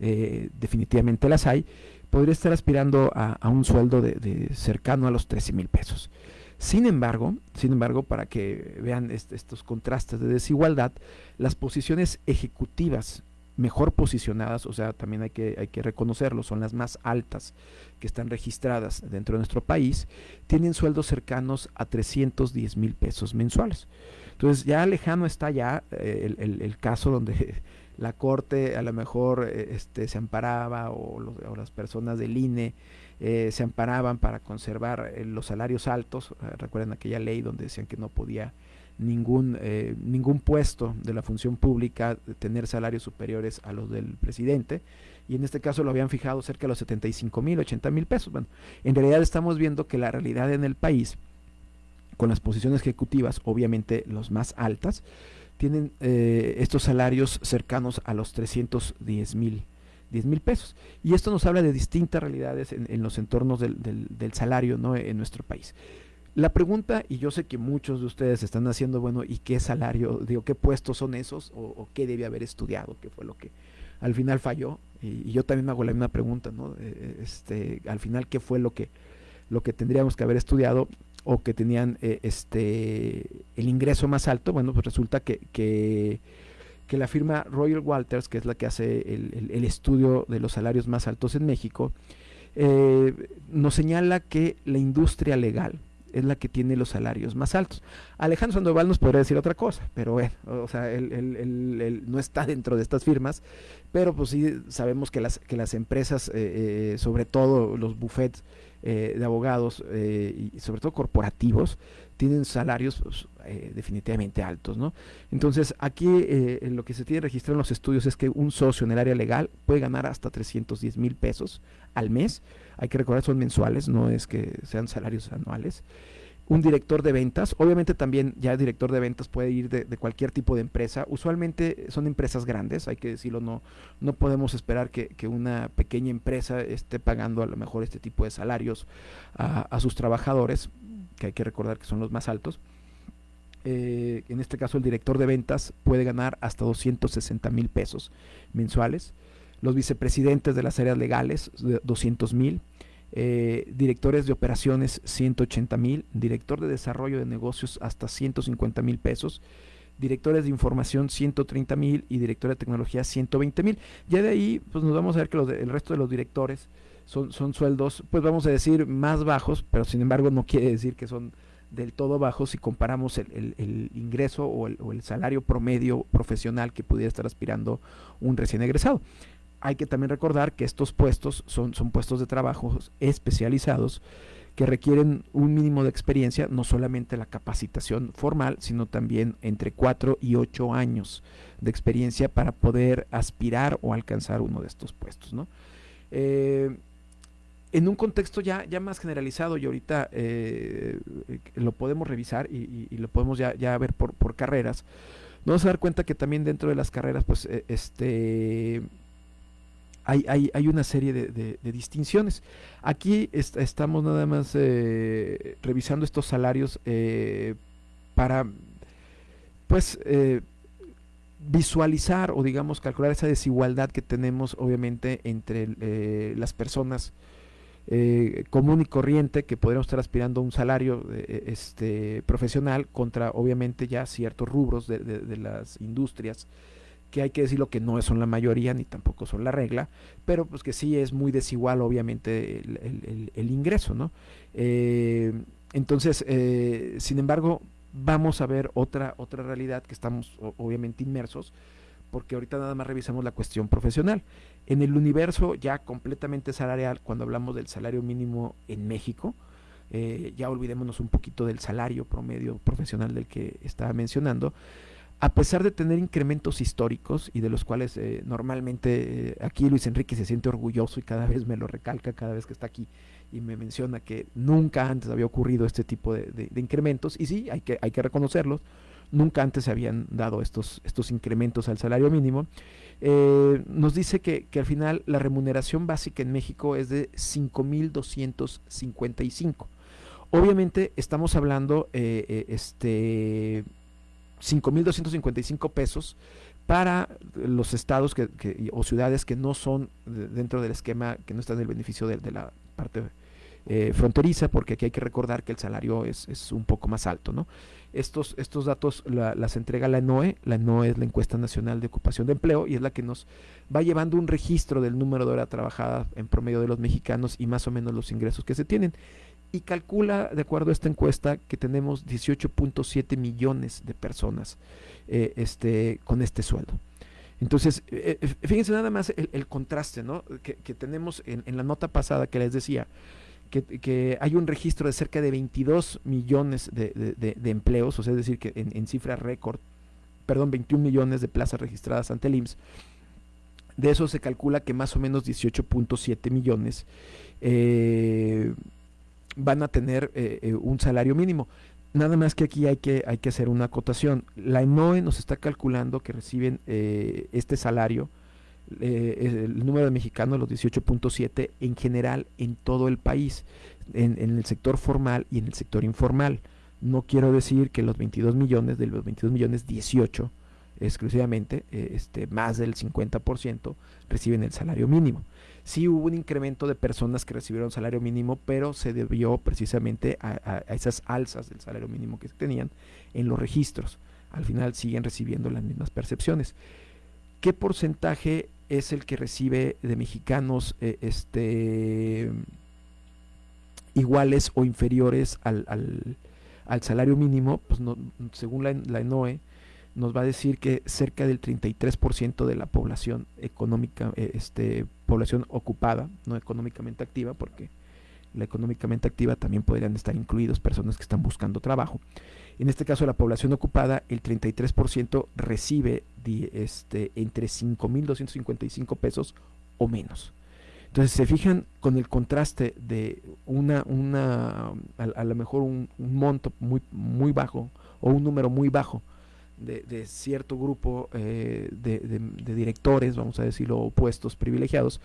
eh, definitivamente las hay. Podría estar aspirando a, un sueldo de, de, cercano a los 13 mil pesos. Sin embargo, sin embargo, para que vean estos contrastes de desigualdad, las posiciones ejecutivas mejor posicionadas, o sea, también hay que, reconocerlo, son las más altas que están registradas dentro de nuestro país, tienen sueldos cercanos a 310 mil pesos mensuales. Entonces ya lejano está ya eh, el, caso donde [LAUGHS] la corte a lo mejor eh, este, se amparaba o las personas del INE eh, se amparaban para conservar eh, los salarios altos. Eh, recuerden aquella ley donde decían que no podía ningún, ningún puesto de la función pública tener salarios superiores a los del presidente. Y en este caso lo habían fijado cerca de los 75 mil, 80 mil pesos. Bueno, en realidad estamos viendo que la realidad en el país, con las posiciones ejecutivas, obviamente los más altas, tienen estos salarios cercanos a los 310 mil 10 mil pesos. Y esto nos habla de distintas realidades en, los entornos del, salario ¿no? en nuestro país. La pregunta, y yo sé que muchos de ustedes están haciendo, bueno, ¿y qué salario, digo, qué puestos son esos o, qué debe haber estudiado, qué fue lo que al final falló? Y, yo también me hago la misma pregunta, ¿no? Eh, eh, este, al final, ¿qué fue lo que, lo que tendríamos que haber estudiado o que tenían eh, este, el ingreso más alto? Bueno, pues resulta que que la firma Royal Walters, que es la que hace el, estudio de los salarios más altos en México, eh, nos señala que la industria legal es la que tiene los salarios más altos. Alejandro Sandoval nos podría decir otra cosa, pero bueno, o sea, él, no está dentro de estas firmas, pero pues sí sabemos que las, que las empresas, eh, eh, sobre todo los buffets de abogados y sobre todo corporativos, tienen salarios pues, eh, definitivamente altos, ¿no? Entonces, aquí eh, lo que se tiene registrado en los estudios es que un socio en el área legal puede ganar hasta 310 mil pesos al mes. Hay que recordar, son mensuales, no es que sean salarios anuales. Un director de ventas, obviamente también ya el director de ventas puede ir de, cualquier tipo de empresa. Usualmente son empresas grandes, hay que decirlo, no, no podemos esperar que, una pequeña empresa esté pagando a lo mejor este tipo de salarios a sus trabajadores que hay que recordar que son los más altos. Eh, en este caso el director de ventas puede ganar hasta 260 mil pesos mensuales. Los vicepresidentes de las áreas legales, 200 mil. Eh, directores de operaciones, 180 mil. Director de desarrollo de negocios, hasta 150 mil pesos. Directores de información, 130 mil. Y director de tecnología, 120 mil. Ya de ahí, pues nos vamos a ver que el resto de los directores son, son sueldos, pues vamos a decir, más bajos, pero sin embargo no quiere decir que son del todo bajos si comparamos el, el, ingreso o el, o el, salario promedio profesional que pudiera estar aspirando un recién egresado. Hay que también recordar que estos puestos son, son puestos de trabajo especializados que requieren un mínimo de experiencia, no solamente la capacitación formal, sino también entre 4 y 8 años de experiencia para poder aspirar o alcanzar uno de estos puestos. ¿no? Eh, en un contexto ya, ya más generalizado y ahorita eh, lo podemos revisar y, lo podemos ya, ya ver por, por, carreras, nos vamos a dar cuenta que también dentro de las carreras pues eh, este hay, hay, hay, una serie de, distinciones. Aquí estamos nada más eh, revisando estos salarios para pues visualizar o digamos calcular esa desigualdad que tenemos obviamente entre las personas eh, común y corriente que podríamos estar aspirando a un salario eh, este, profesional contra obviamente ya ciertos rubros de, de, las industrias que hay que decirlo que no son la mayoría ni tampoco son la regla, pero pues que sí es muy desigual obviamente el, ingreso, ¿no? Eh, entonces, sin embargo, vamos a ver otra, otra realidad que estamos obviamente inmersos, porque ahorita nada más revisamos la cuestión profesional. En el universo ya completamente salarial, cuando hablamos del salario mínimo en México, eh, ya olvidémonos un poquito del salario promedio profesional del que estaba mencionando, a pesar de tener incrementos históricos y de los cuales eh, normalmente eh, aquí Luis Enrique se siente orgulloso y cada vez me lo recalca cada vez que está aquí y me menciona que nunca antes había ocurrido este tipo de, incrementos y sí, hay que, reconocerlos, Nunca antes se habían dado estos, incrementos al salario mínimo. Eh, nos dice que, al final la remuneración básica en México es de 5.255. Obviamente estamos hablando este 5.255 pesos para los estados que, o ciudades que no son dentro del esquema, que no están en el beneficio de, la parte eh, fronteriza, porque aquí hay que recordar que el salario es, es un poco más alto, ¿no? Estos, estos datos las entrega la NOE, la NOE es la encuesta nacional de ocupación de empleo y es la que nos va llevando un registro del número de horas trabajadas en promedio de los mexicanos y más o menos los ingresos que se tienen. Y calcula, de acuerdo a esta encuesta, que tenemos 18.7 millones de personas eh, este, con este sueldo. Entonces, eh, fíjense nada más el, contraste ¿no? que, tenemos en, en, la nota pasada que les decía que, hay un registro de cerca de 22 millones de, empleos, o sea, es decir, que en, cifra récord, perdón, 21 millones de plazas registradas ante el IMSS. De eso se calcula que más o menos 18.7 millones eh, van a tener eh, eh, un salario mínimo. Nada más que aquí hay que, hay que hacer una acotación. La ENOE nos está calculando que reciben este salario eh, el número de mexicanos, los 18.7, en general en todo el país, en, el sector formal y en el sector informal. No quiero decir que los 22 millones, de los 22 millones, 18 exclusivamente, eh, este, más del 50% reciben el salario mínimo. Sí hubo un incremento de personas que recibieron salario mínimo, pero se debió precisamente a, a esas alzas del salario mínimo que tenían en los registros. Al final siguen recibiendo las mismas percepciones. ¿Qué porcentaje es el que recibe de mexicanos eh, este, iguales o inferiores al, al, salario mínimo, pues no, según la, la, ENOE, nos va a decir que cerca del 33% de la población económica, eh, este, población ocupada, no económicamente activa, porque la económicamente activa también podrían estar incluidos personas que están buscando trabajo. En este caso, la población ocupada, el 33% recibe este, entre 5.255 pesos o menos. Entonces, se fijan con el contraste de una, una a, lo mejor un, monto muy, muy bajo o un número muy bajo de, cierto grupo eh, de, directores, vamos a decirlo, opuestos, privilegiados,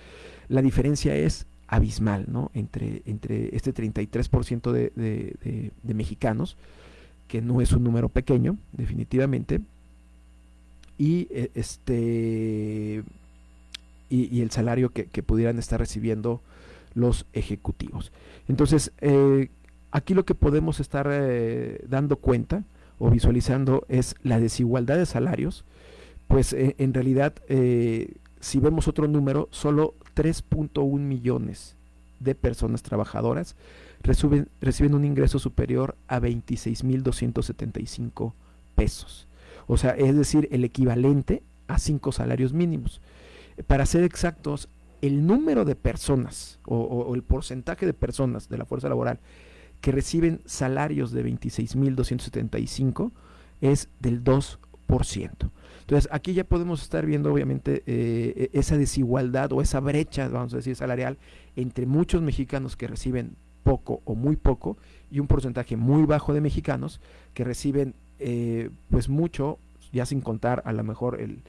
la diferencia es abismal, ¿no? Entre, entre este 33% de, de mexicanos que no es un número pequeño, definitivamente, y eh, este y, el salario que, pudieran estar recibiendo los ejecutivos. Entonces, eh, aquí lo que podemos estar eh, dando cuenta o visualizando es la desigualdad de salarios, pues en realidad, si vemos otro número, solo 3.1 millones de personas trabajadoras reciben, reciben un ingreso superior a 26.275 pesos. O sea, es decir, el equivalente a cinco salarios mínimos. Para ser exactos, el número de personas o, el porcentaje de personas de la fuerza laboral que reciben salarios de 26.275 es del 2%. Entonces, aquí ya podemos estar viendo, obviamente, eh, esa desigualdad o esa brecha, vamos a decir, salarial entre muchos mexicanos que reciben poco o muy poco y un porcentaje muy bajo de mexicanos que reciben eh, pues mucho, ya sin contar a lo mejor el,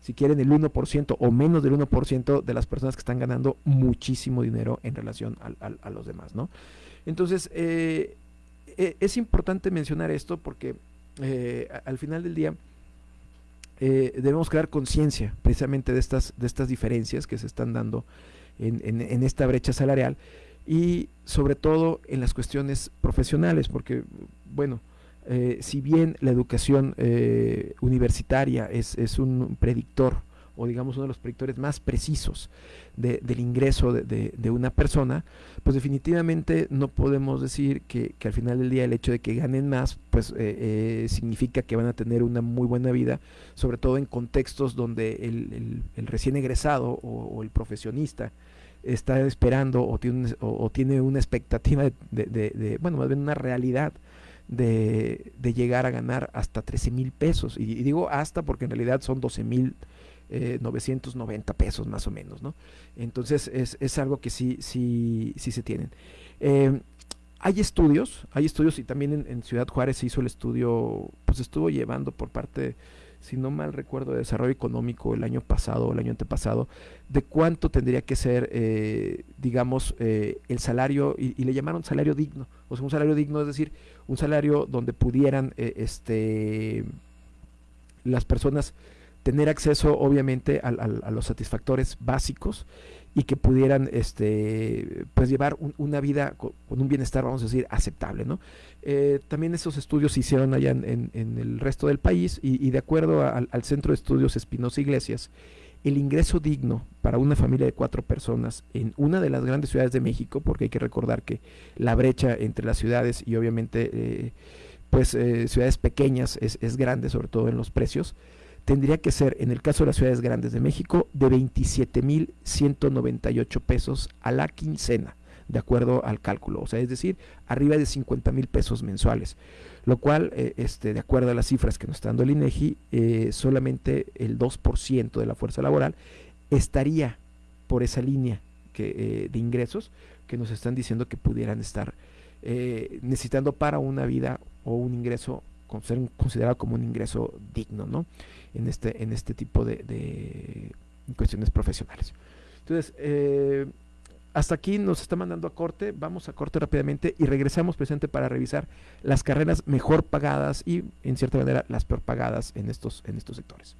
si quieren el 1% o menos del 1% de las personas que están ganando muchísimo dinero en relación a, los demás, ¿no? Entonces, eh, e, es importante mencionar esto porque eh, al final del día debemos crear conciencia precisamente de estas, de estas diferencias que se están dando en, esta brecha salarial y sobre todo en las cuestiones profesionales, porque, bueno, eh, si bien la educación eh, universitaria es, es, un predictor, o digamos uno de los predictores más precisos del ingreso de, una persona, pues definitivamente no podemos decir que, al final del día el hecho de que ganen más, pues eh, significa que van a tener una muy buena vida, sobre todo en contextos donde el, recién egresado o, el profesionista está esperando o tiene, o, tiene una expectativa de, bueno, más bien una realidad de, llegar a ganar hasta 13 mil pesos. Y, digo hasta porque en realidad son 12 mil 990 eh, pesos más o menos, ¿no? Entonces es, es algo que sí, sí, sí se tienen. Eh, hay estudios, hay estudios y también en, Ciudad Juárez se hizo el estudio, pues estuvo llevando por parte, si no mal recuerdo, de desarrollo económico el año pasado o el año antepasado, de cuánto tendría que ser, eh, digamos, el salario, y, le llamaron salario digno, o sea, un salario digno, es decir, un salario donde pudieran, este, las personas tener acceso obviamente a, los satisfactores básicos y que pudieran este pues llevar una vida con, un bienestar vamos a decir aceptable no eh, también esos estudios se hicieron allá en, el resto del país y, de acuerdo al, centro de estudios Espinosa Iglesias el ingreso digno para una familia de cuatro personas en una de las grandes ciudades de México porque hay que recordar que la brecha entre las ciudades y obviamente eh, pues eh, ciudades pequeñas es, es grande sobre todo en los precios tendría que ser, en el caso de las ciudades grandes de México, de 27.198 pesos a la quincena, de acuerdo al cálculo, o sea, es decir, arriba de 50 mil pesos mensuales, lo cual, eh, este, de acuerdo a las cifras que nos está dando el INEGI, eh, solamente el 2% de la fuerza laboral estaría por esa línea que, eh, de ingresos que nos están diciendo que pudieran estar necesitando para una vida o un ingreso ser considerado como un ingreso digno, ¿no? En este, en este tipo de, cuestiones profesionales. Entonces, eh, hasta aquí nos está mandando a corte, vamos a corte rápidamente y regresamos presente para revisar las carreras mejor pagadas y en cierta manera las peor pagadas en estos, en estos sectores.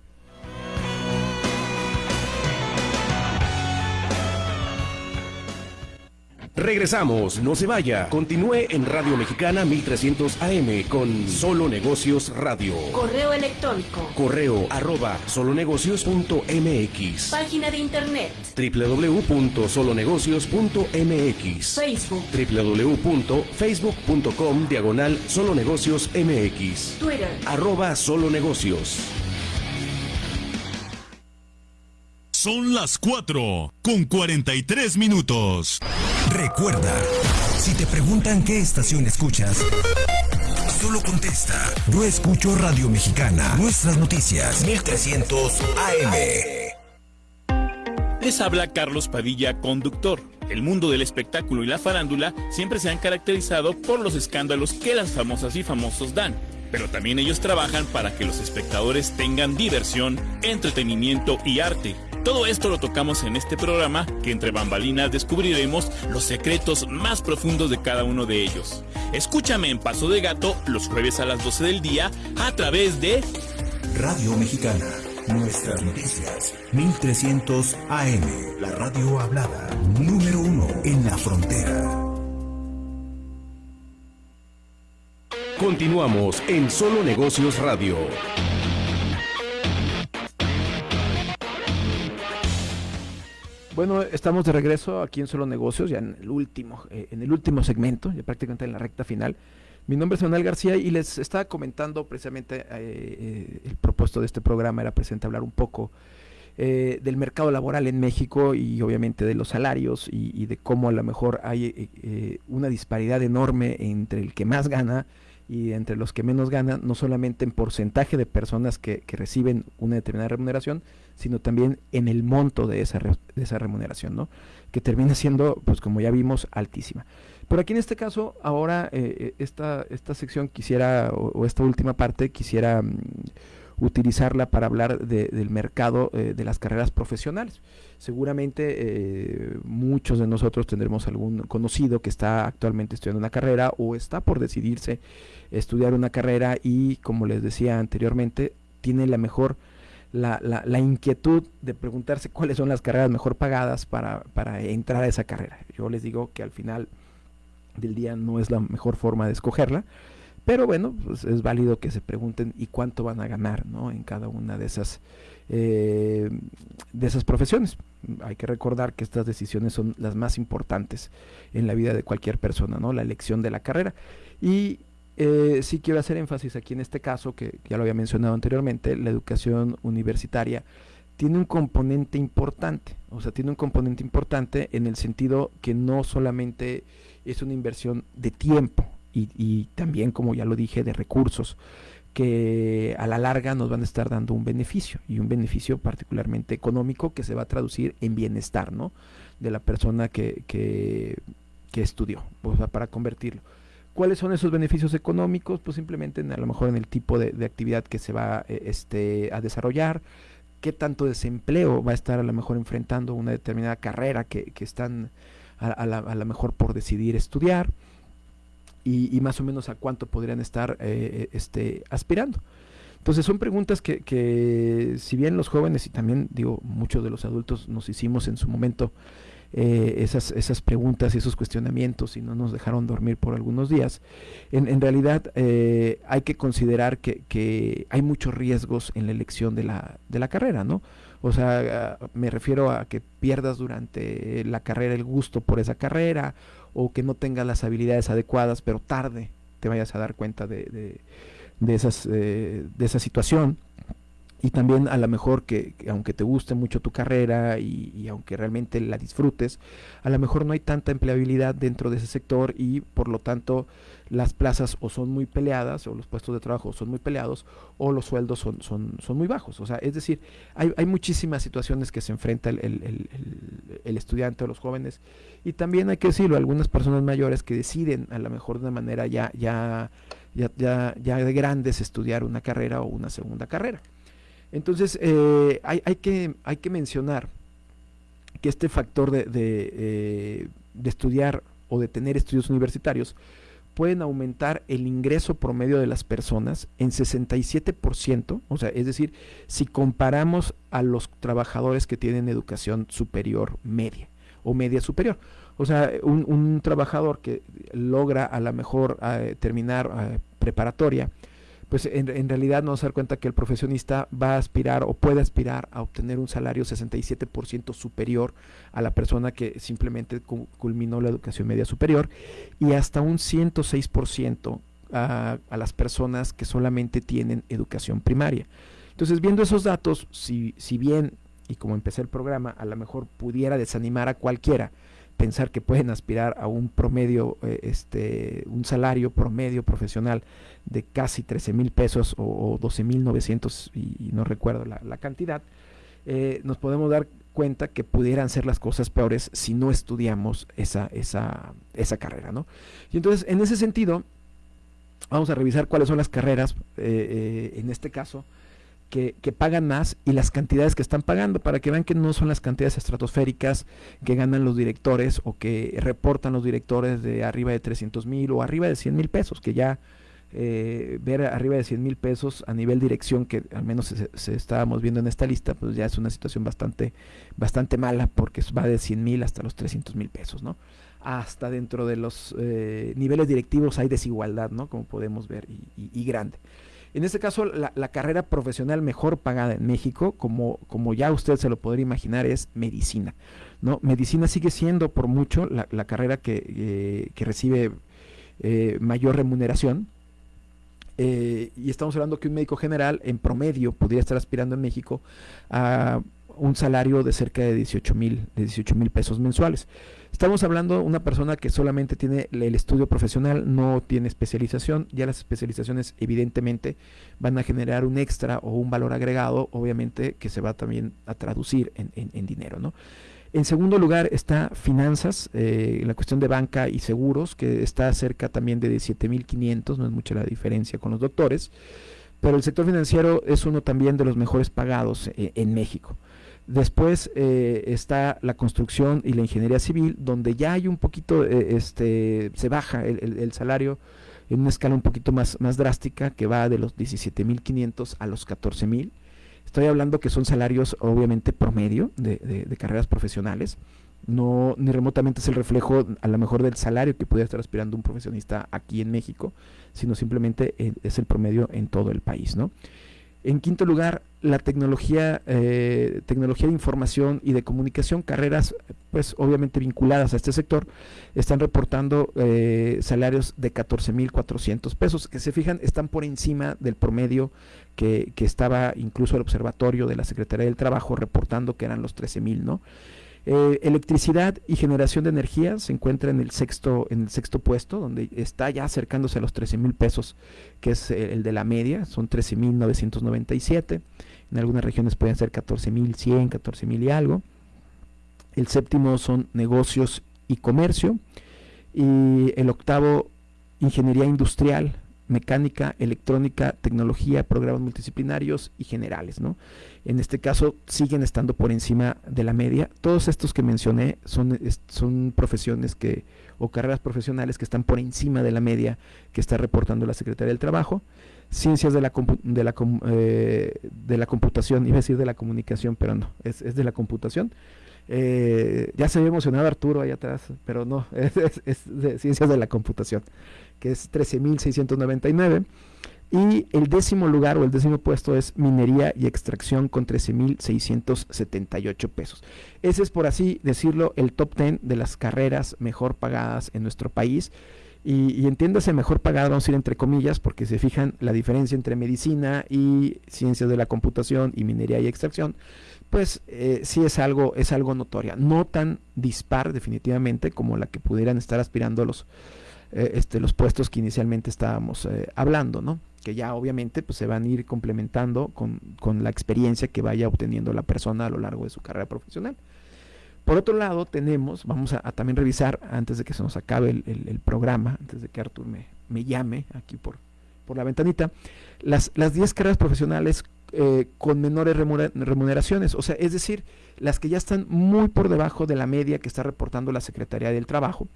Regresamos, no se vaya. Continúe en Radio Mexicana 1300 AM con Solo Negocios Radio. Correo electrónico. Correo arroba solonegocios.mx. Página de internet. www.solonegocios.mx. Facebook. www.facebook.com diagonal solonegocios MX. Twitter. Arroba solonegocios. Son las 4 con 43 minutos. Recuerda, si te preguntan qué estación escuchas, solo contesta. Yo escucho Radio Mexicana. Nuestras noticias. 1300 AM. Les habla Carlos Padilla, conductor. El mundo del espectáculo y la farándula siempre se han caracterizado por los escándalos que las famosas y famosos dan pero también ellos trabajan para que los espectadores tengan diversión, entretenimiento y arte. Todo esto lo tocamos en este programa que entre bambalinas descubriremos los secretos más profundos de cada uno de ellos. Escúchame en Paso de Gato los jueves a las 12 del día a través de Radio Mexicana. Nuestras noticias. 1300 AM. La radio hablada. Número uno en la frontera. Continuamos en Solo Negocios Radio. Bueno, estamos de regreso aquí en Solo Negocios, ya en el último, eh, en el último segmento, ya prácticamente en la recta final. Mi nombre es Manuel García y les estaba comentando precisamente eh, eh, el propuesto de este programa era presente hablar un poco del mercado laboral en México y obviamente de los salarios y, de cómo a lo mejor hay una disparidad enorme entre el que más gana y entre los que menos ganan, no solamente en porcentaje de personas que, reciben una determinada remuneración, sino también en el monto de esa, de esa remuneración, ¿no? que termina siendo, pues como ya vimos, altísima. Pero aquí en este caso, ahora eh, eh, esta, esta sección quisiera, o, esta última parte, quisiera mm, utilizarla para hablar del mercado eh, de las carreras profesionales. Seguramente muchos de nosotros tendremos algún conocido que está actualmente estudiando una carrera o está por decidirse estudiar una carrera y, como les decía anteriormente, tiene la mejor la, la, inquietud de preguntarse cuáles son las carreras mejor pagadas para, para entrar a esa carrera. Yo les digo que al final del día no es la mejor forma de escogerla, pero bueno, pues es válido que se pregunten y cuánto van a ganar ¿no? en cada una de esas, eh, de esas profesiones. Hay que recordar que estas decisiones son las más importantes en la vida de cualquier persona, ¿no? la elección de la carrera. Y eh, sí quiero hacer énfasis aquí en este caso, que ya lo había mencionado anteriormente, la educación universitaria tiene un componente importante, o sea, tiene un componente importante en el sentido que no solamente es una inversión de tiempo y, también, como ya lo dije, de recursos, que a la larga nos van a estar dando un beneficio y un beneficio particularmente económico que se va a traducir en bienestar, ¿no? De la persona que, que, estudió, o para convertirlo. ¿Cuáles son esos beneficios económicos? Pues simplemente a lo mejor en el tipo de, actividad que se va eh, este, a desarrollar, qué tanto desempleo va a estar a lo mejor enfrentando una determinada carrera que, están a, a, mejor por decidir estudiar y, más o menos a cuánto podrían estar eh, este, aspirando. Entonces son preguntas que, que, si bien los jóvenes y también digo muchos de los adultos nos hicimos en su momento eh, esas, esas preguntas y esos cuestionamientos y no nos dejaron dormir por algunos días, en, realidad eh, hay que considerar que, que, hay muchos riesgos en la elección de la, de la carrera, ¿no? O sea, me refiero a que pierdas durante la carrera el gusto por esa carrera o que no tengas las habilidades adecuadas, pero tarde te vayas a dar cuenta de, de, esas, eh, de esa situación y también a lo mejor que, aunque te guste mucho tu carrera y, aunque realmente la disfrutes, a lo mejor no hay tanta empleabilidad dentro de ese sector y por lo tanto las plazas o son muy peleadas o los puestos de trabajo son muy peleados o los sueldos son, son, son muy bajos. O sea, es decir, hay, hay muchísimas situaciones que se enfrenta el, el, el, estudiante o los jóvenes y también hay que decirlo, algunas personas mayores que deciden a lo mejor de una manera ya, ya, ya, ya, ya de grandes estudiar una carrera o una segunda carrera. Entonces, eh, hay, que, hay que mencionar que este factor de, eh, de, estudiar o de tener estudios universitarios pueden aumentar el ingreso promedio de las personas en 67%, o sea, es decir, si comparamos a los trabajadores que tienen educación superior media o media superior. O sea, un, trabajador que logra a lo mejor eh, terminar preparatoria, pues en, realidad nos dar cuenta que el profesionista va a aspirar o puede aspirar a obtener un salario 67% superior a la persona que simplemente culminó la educación media superior y hasta un 106% a, a las personas que solamente tienen educación primaria. Entonces, viendo esos datos, si, si bien, y como empecé el programa, a lo mejor pudiera desanimar a cualquiera, pensar que pueden aspirar a un promedio, eh, este, un salario promedio profesional de casi 13 mil pesos o, 12 mil 900 y, no recuerdo la, cantidad, eh, nos podemos dar cuenta que pudieran ser las cosas peores si no estudiamos esa, esa, esa carrera, ¿no? Y entonces, en ese sentido, vamos a revisar cuáles son las carreras, eh, en este caso, que, pagan más y las cantidades que están pagando para que vean que no son las cantidades estratosféricas que ganan los directores o que reportan los directores de arriba de 300 mil o arriba de 100 mil pesos, que ya eh, ver arriba de 100 mil pesos a nivel dirección, que al menos se, estábamos viendo en esta lista, pues ya es una situación bastante, bastante mala porque va de 100 mil hasta los 300 mil pesos, ¿no? Hasta dentro de los eh, niveles directivos hay desigualdad, ¿no? Como podemos ver, y grande. En este caso, la, carrera profesional mejor pagada en México, como, como ya usted se lo podría imaginar, es medicina. ¿no? Medicina sigue siendo por mucho la, carrera que, eh, que recibe eh, mayor remuneración. Eh, y estamos hablando que un médico general en promedio podría estar aspirando en México a un salario de cerca de 18 mil de 18 mil pesos mensuales. Estamos hablando de una persona que solamente tiene el estudio profesional, no tiene especialización. Ya las especializaciones evidentemente van a generar un extra o un valor agregado, obviamente que se va también a traducir en, dinero. En segundo lugar está finanzas, eh, la cuestión de banca y seguros, que está cerca también de 17.500, no es mucha la diferencia con los doctores, pero el sector financiero es uno también de los mejores pagados eh, en México. Después eh, está la construcción y la ingeniería civil, donde ya hay un poquito, eh, este, se baja el, salario en una escala un poquito más, más drástica, que va de los 17.500 a los 14.000. Estoy hablando que son salarios obviamente promedio de, carreras profesionales. No, ni remotamente es el reflejo a lo mejor del salario que pudiera estar aspirando un profesionista aquí en México, sino simplemente eh, es el promedio en todo el país, ¿no? En quinto lugar, la tecnología, eh, tecnología de información y de comunicación, carreras pues obviamente vinculadas a este sector, están reportando eh, salarios de 14.400 pesos, que se fijan están por encima del promedio que, que, estaba incluso el observatorio de la Secretaría del Trabajo reportando que eran los 13.000, ¿no? Eh, electricidad y generación de energía se encuentra en el sexto, en el sexto puesto, donde está ya acercándose a los 13 mil pesos, que es el de la media, son 13 mil 997. En algunas regiones pueden ser 14 mil 100, 14 mil y algo. El séptimo son negocios y comercio. Y el octavo, ingeniería industrial, mecánica, electrónica, tecnología, programas multidisciplinarios y generales, ¿no? En este caso siguen estando por encima de la media. Todos estos que mencioné son, son profesiones que, o carreras profesionales que están por encima de la media que está reportando la Secretaría del Trabajo. Ciencias de la, de la, eh, de la computación, [LAUGHS] iba a decir de la comunicación, pero no, es, es de la computación. Eh, ya se había emocionado Arturo ahí atrás, pero no, [LAUGHS] es, de ciencias de la computación que es 13.699. Y el décimo lugar o el décimo puesto es minería y extracción con 13.678 pesos. Ese es, por así decirlo, el top 10 de las carreras mejor pagadas en nuestro país. Y, entiéndase mejor pagado, vamos a ir entre comillas, porque se fijan la diferencia entre medicina y ciencias de la computación y minería y extracción, pues eh, sí es algo, es algo notoria. No tan dispar definitivamente como la que pudieran estar aspirando los, eh, este, los puestos que inicialmente estábamos eh, hablando, ¿no? que ya obviamente pues, se van a ir complementando con, la experiencia que vaya obteniendo la persona a lo largo de su carrera profesional. Por otro lado, tenemos, vamos a, también revisar, antes de que se nos acabe el, programa, antes de que Artur me, me llame aquí por, por la ventanita, las 10 carreras profesionales eh, con menores remuneraciones, o sea, es decir, las que ya están muy por debajo de la media que está reportando la Secretaría del Trabajo,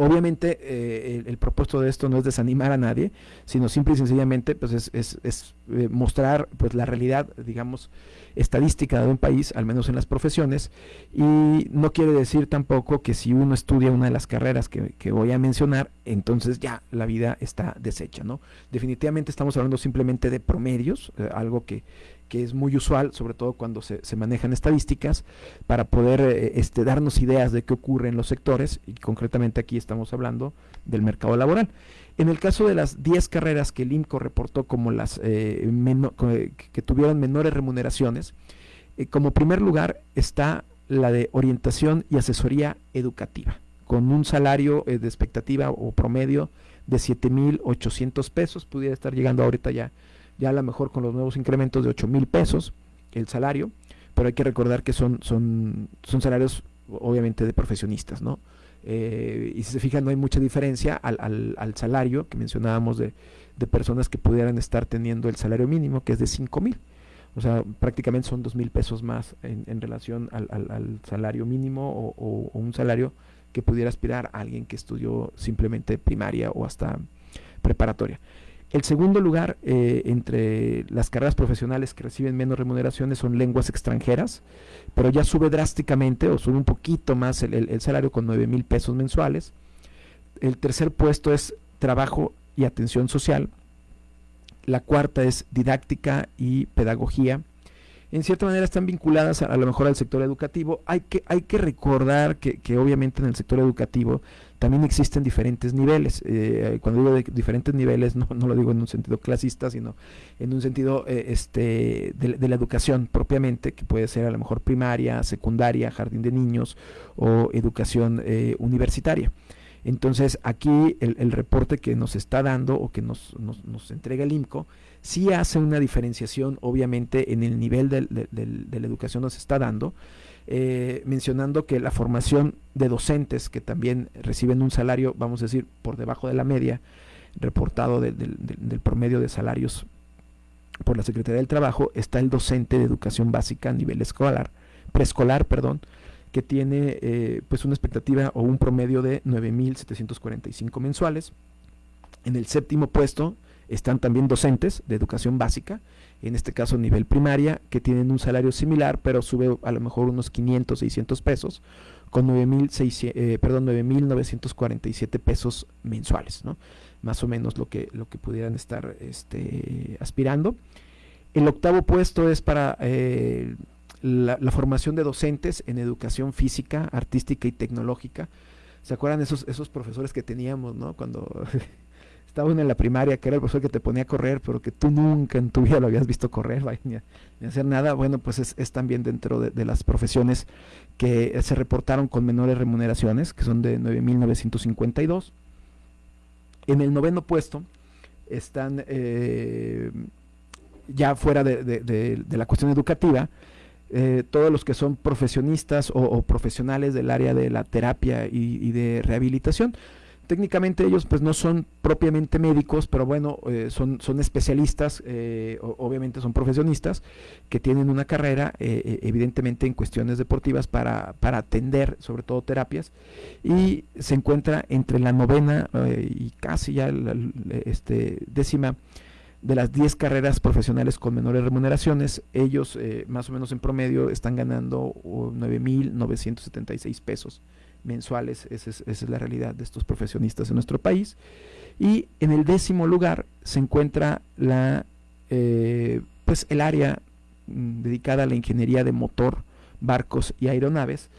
Obviamente eh, el, propósito de esto no es desanimar a nadie, sino simple y sencillamente pues es, es, eh, mostrar pues la realidad, digamos, estadística de un país, al menos en las profesiones, y no quiere decir tampoco que si uno estudia una de las carreras que, que voy a mencionar, entonces ya la vida está deshecha, ¿no? Definitivamente estamos hablando simplemente de promedios, eh, algo que, que es muy usual, sobre todo cuando se, manejan estadísticas, para poder eh, este, darnos ideas de qué ocurre en los sectores, y concretamente aquí estamos hablando del mercado laboral. En el caso de las 10 carreras que el INCO reportó como las eh, que tuvieron menores remuneraciones, eh, como primer lugar está la de orientación y asesoría educativa, con un salario de expectativa o promedio de 7.800 pesos, pudiera estar llegando ahorita ya ya a lo mejor con los nuevos incrementos de 8 mil pesos el salario, pero hay que recordar que son, son, son salarios obviamente de profesionistas, ¿no? Eh, y si se fijan, no hay mucha diferencia al, al, salario que mencionábamos de, de, personas que pudieran estar teniendo el salario mínimo, que es de 5 mil. O sea, prácticamente son 2 mil pesos más en, relación al, al, salario mínimo o, un salario que pudiera aspirar alguien que estudió simplemente primaria o hasta preparatoria. El segundo lugar eh, entre las carreras profesionales que reciben menos remuneraciones son lenguas extranjeras, pero ya sube drásticamente o sube un poquito más el, salario con 9 mil pesos mensuales. El tercer puesto es trabajo y atención social. La cuarta es didáctica y pedagogía. En cierta manera están vinculadas a, lo mejor al sector educativo. Hay que, hay que recordar que, que obviamente en el sector educativo también existen diferentes niveles. Eh, cuando digo de diferentes niveles, no, no, lo digo en un sentido clasista, sino en un sentido eh, este, de, la educación propiamente, que puede ser a lo mejor primaria, secundaria, jardín de niños o educación eh, universitaria. Entonces aquí el, reporte que nos está dando o que nos, nos, entrega el IMCO sí hace una diferenciación obviamente en el nivel de, de la educación nos está dando eh, mencionando que la formación de docentes que también reciben un salario, vamos a decir, por debajo de la media, reportado del promedio de salarios por la Secretaría del Trabajo, está el docente de educación básica a nivel escolar, preescolar, perdón, que tiene eh, pues una expectativa o un promedio de 9.745 mensuales. En el séptimo puesto están también docentes de educación básica en este caso nivel primaria, que tienen un salario similar, pero sube a lo mejor unos 500, 600 pesos, con 9.947 eh, perdón, 9.947 pesos mensuales, ¿no? Más o menos lo que, lo que pudieran estar este, aspirando. El octavo puesto es para eh, la, formación de docentes en educación física, artística y tecnológica. ¿Se acuerdan esos, esos profesores que teníamos, ¿no? Cuando [LAUGHS] estaba uno en la primaria, que era el profesor que te ponía a correr, pero que tú nunca en tu [LAUGHS] vida lo habías visto correr, ni, hacer nada, bueno, pues es, también dentro de, las profesiones que se reportaron con menores remuneraciones, que son de 9.952. En el noveno puesto están eh, ya fuera de, la cuestión educativa, eh, todos los que son profesionistas o, profesionales del área de la terapia y de rehabilitación técnicamente ellos pues no son propiamente médicos, pero bueno, eh, son, son especialistas, eh, obviamente son profesionistas que tienen una carrera eh, evidentemente en cuestiones deportivas para, para atender sobre todo terapias. Y se encuentra entre la novena y casi ya la, este, décima de las 10 carreras profesionales con menores remuneraciones, ellos más o menos en promedio están ganando 9.976 pesos mensuales, esa es, la realidad de estos profesionistas en nuestro país. Y en el décimo lugar se encuentra la, eh, pues el área mm, dedicada a la ingeniería de motor, barcos y aeronaves,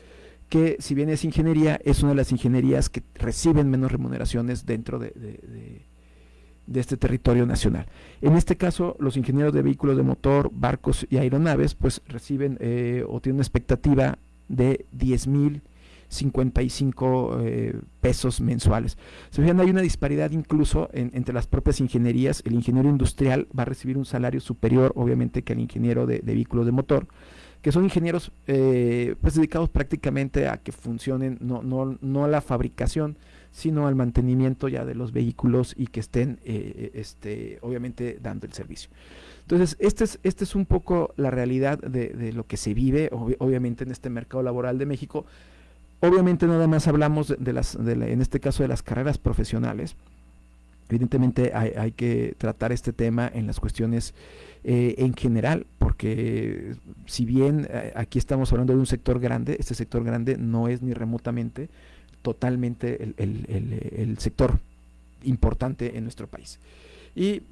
que si bien es ingeniería, es una de las ingenierías que reciben menos remuneraciones dentro de, de, este territorio nacional. En este caso, los ingenieros de vehículos de motor, barcos y aeronaves, pues reciben eh, o tienen una expectativa de 10 mil 55 eh, pesos mensuales. Se fijan, hay una disparidad incluso entre las propias ingenierías. El ingeniero industrial va a recibir un salario superior, obviamente, que el ingeniero de, vehículos de motor, que son ingenieros eh, pues dedicados prácticamente a que funcionen, no, no, no a la fabricación, sino al mantenimiento ya de los vehículos y que estén, eh, este, obviamente, dando el servicio. Entonces, este es, este es un poco la realidad de, lo que se vive, obviamente, en este mercado laboral de México. Obviamente nada más hablamos de, las, en este caso de las carreras profesionales. Evidentemente hay, que tratar este tema en las cuestiones eh, en general, porque si bien eh, aquí estamos hablando de un sector grande, este sector grande no es ni remotamente totalmente el, sector importante en nuestro país. Y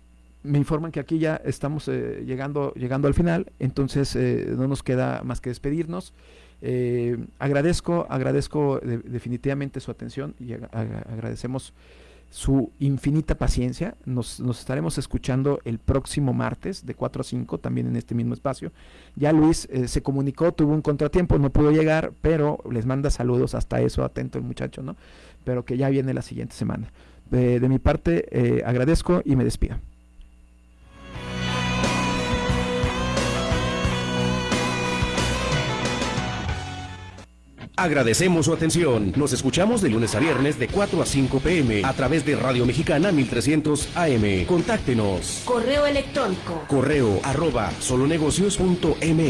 me informan que aquí ya estamos eh, llegando, llegando al final, entonces no nos queda más que despedirnos. Eh, agradezco, agradezco definitivamente su atención y agradecemos su infinita paciencia. Nos, estaremos escuchando el próximo martes de 4 a 5, también en este mismo espacio. Ya Luis eh, se comunicó, tuvo un contratiempo, no pudo llegar, pero les manda saludos hasta eso, atento el muchacho, ¿no? Pero que ya viene la siguiente semana. de mi parte, eh, agradezco y me despido. Agradecemos su atención. Nos escuchamos de lunes a viernes de 4 a 5 pm a través de Radio Mexicana 1300 AM. Contáctenos. Correo electrónico. Correo arroba solonegocios.m.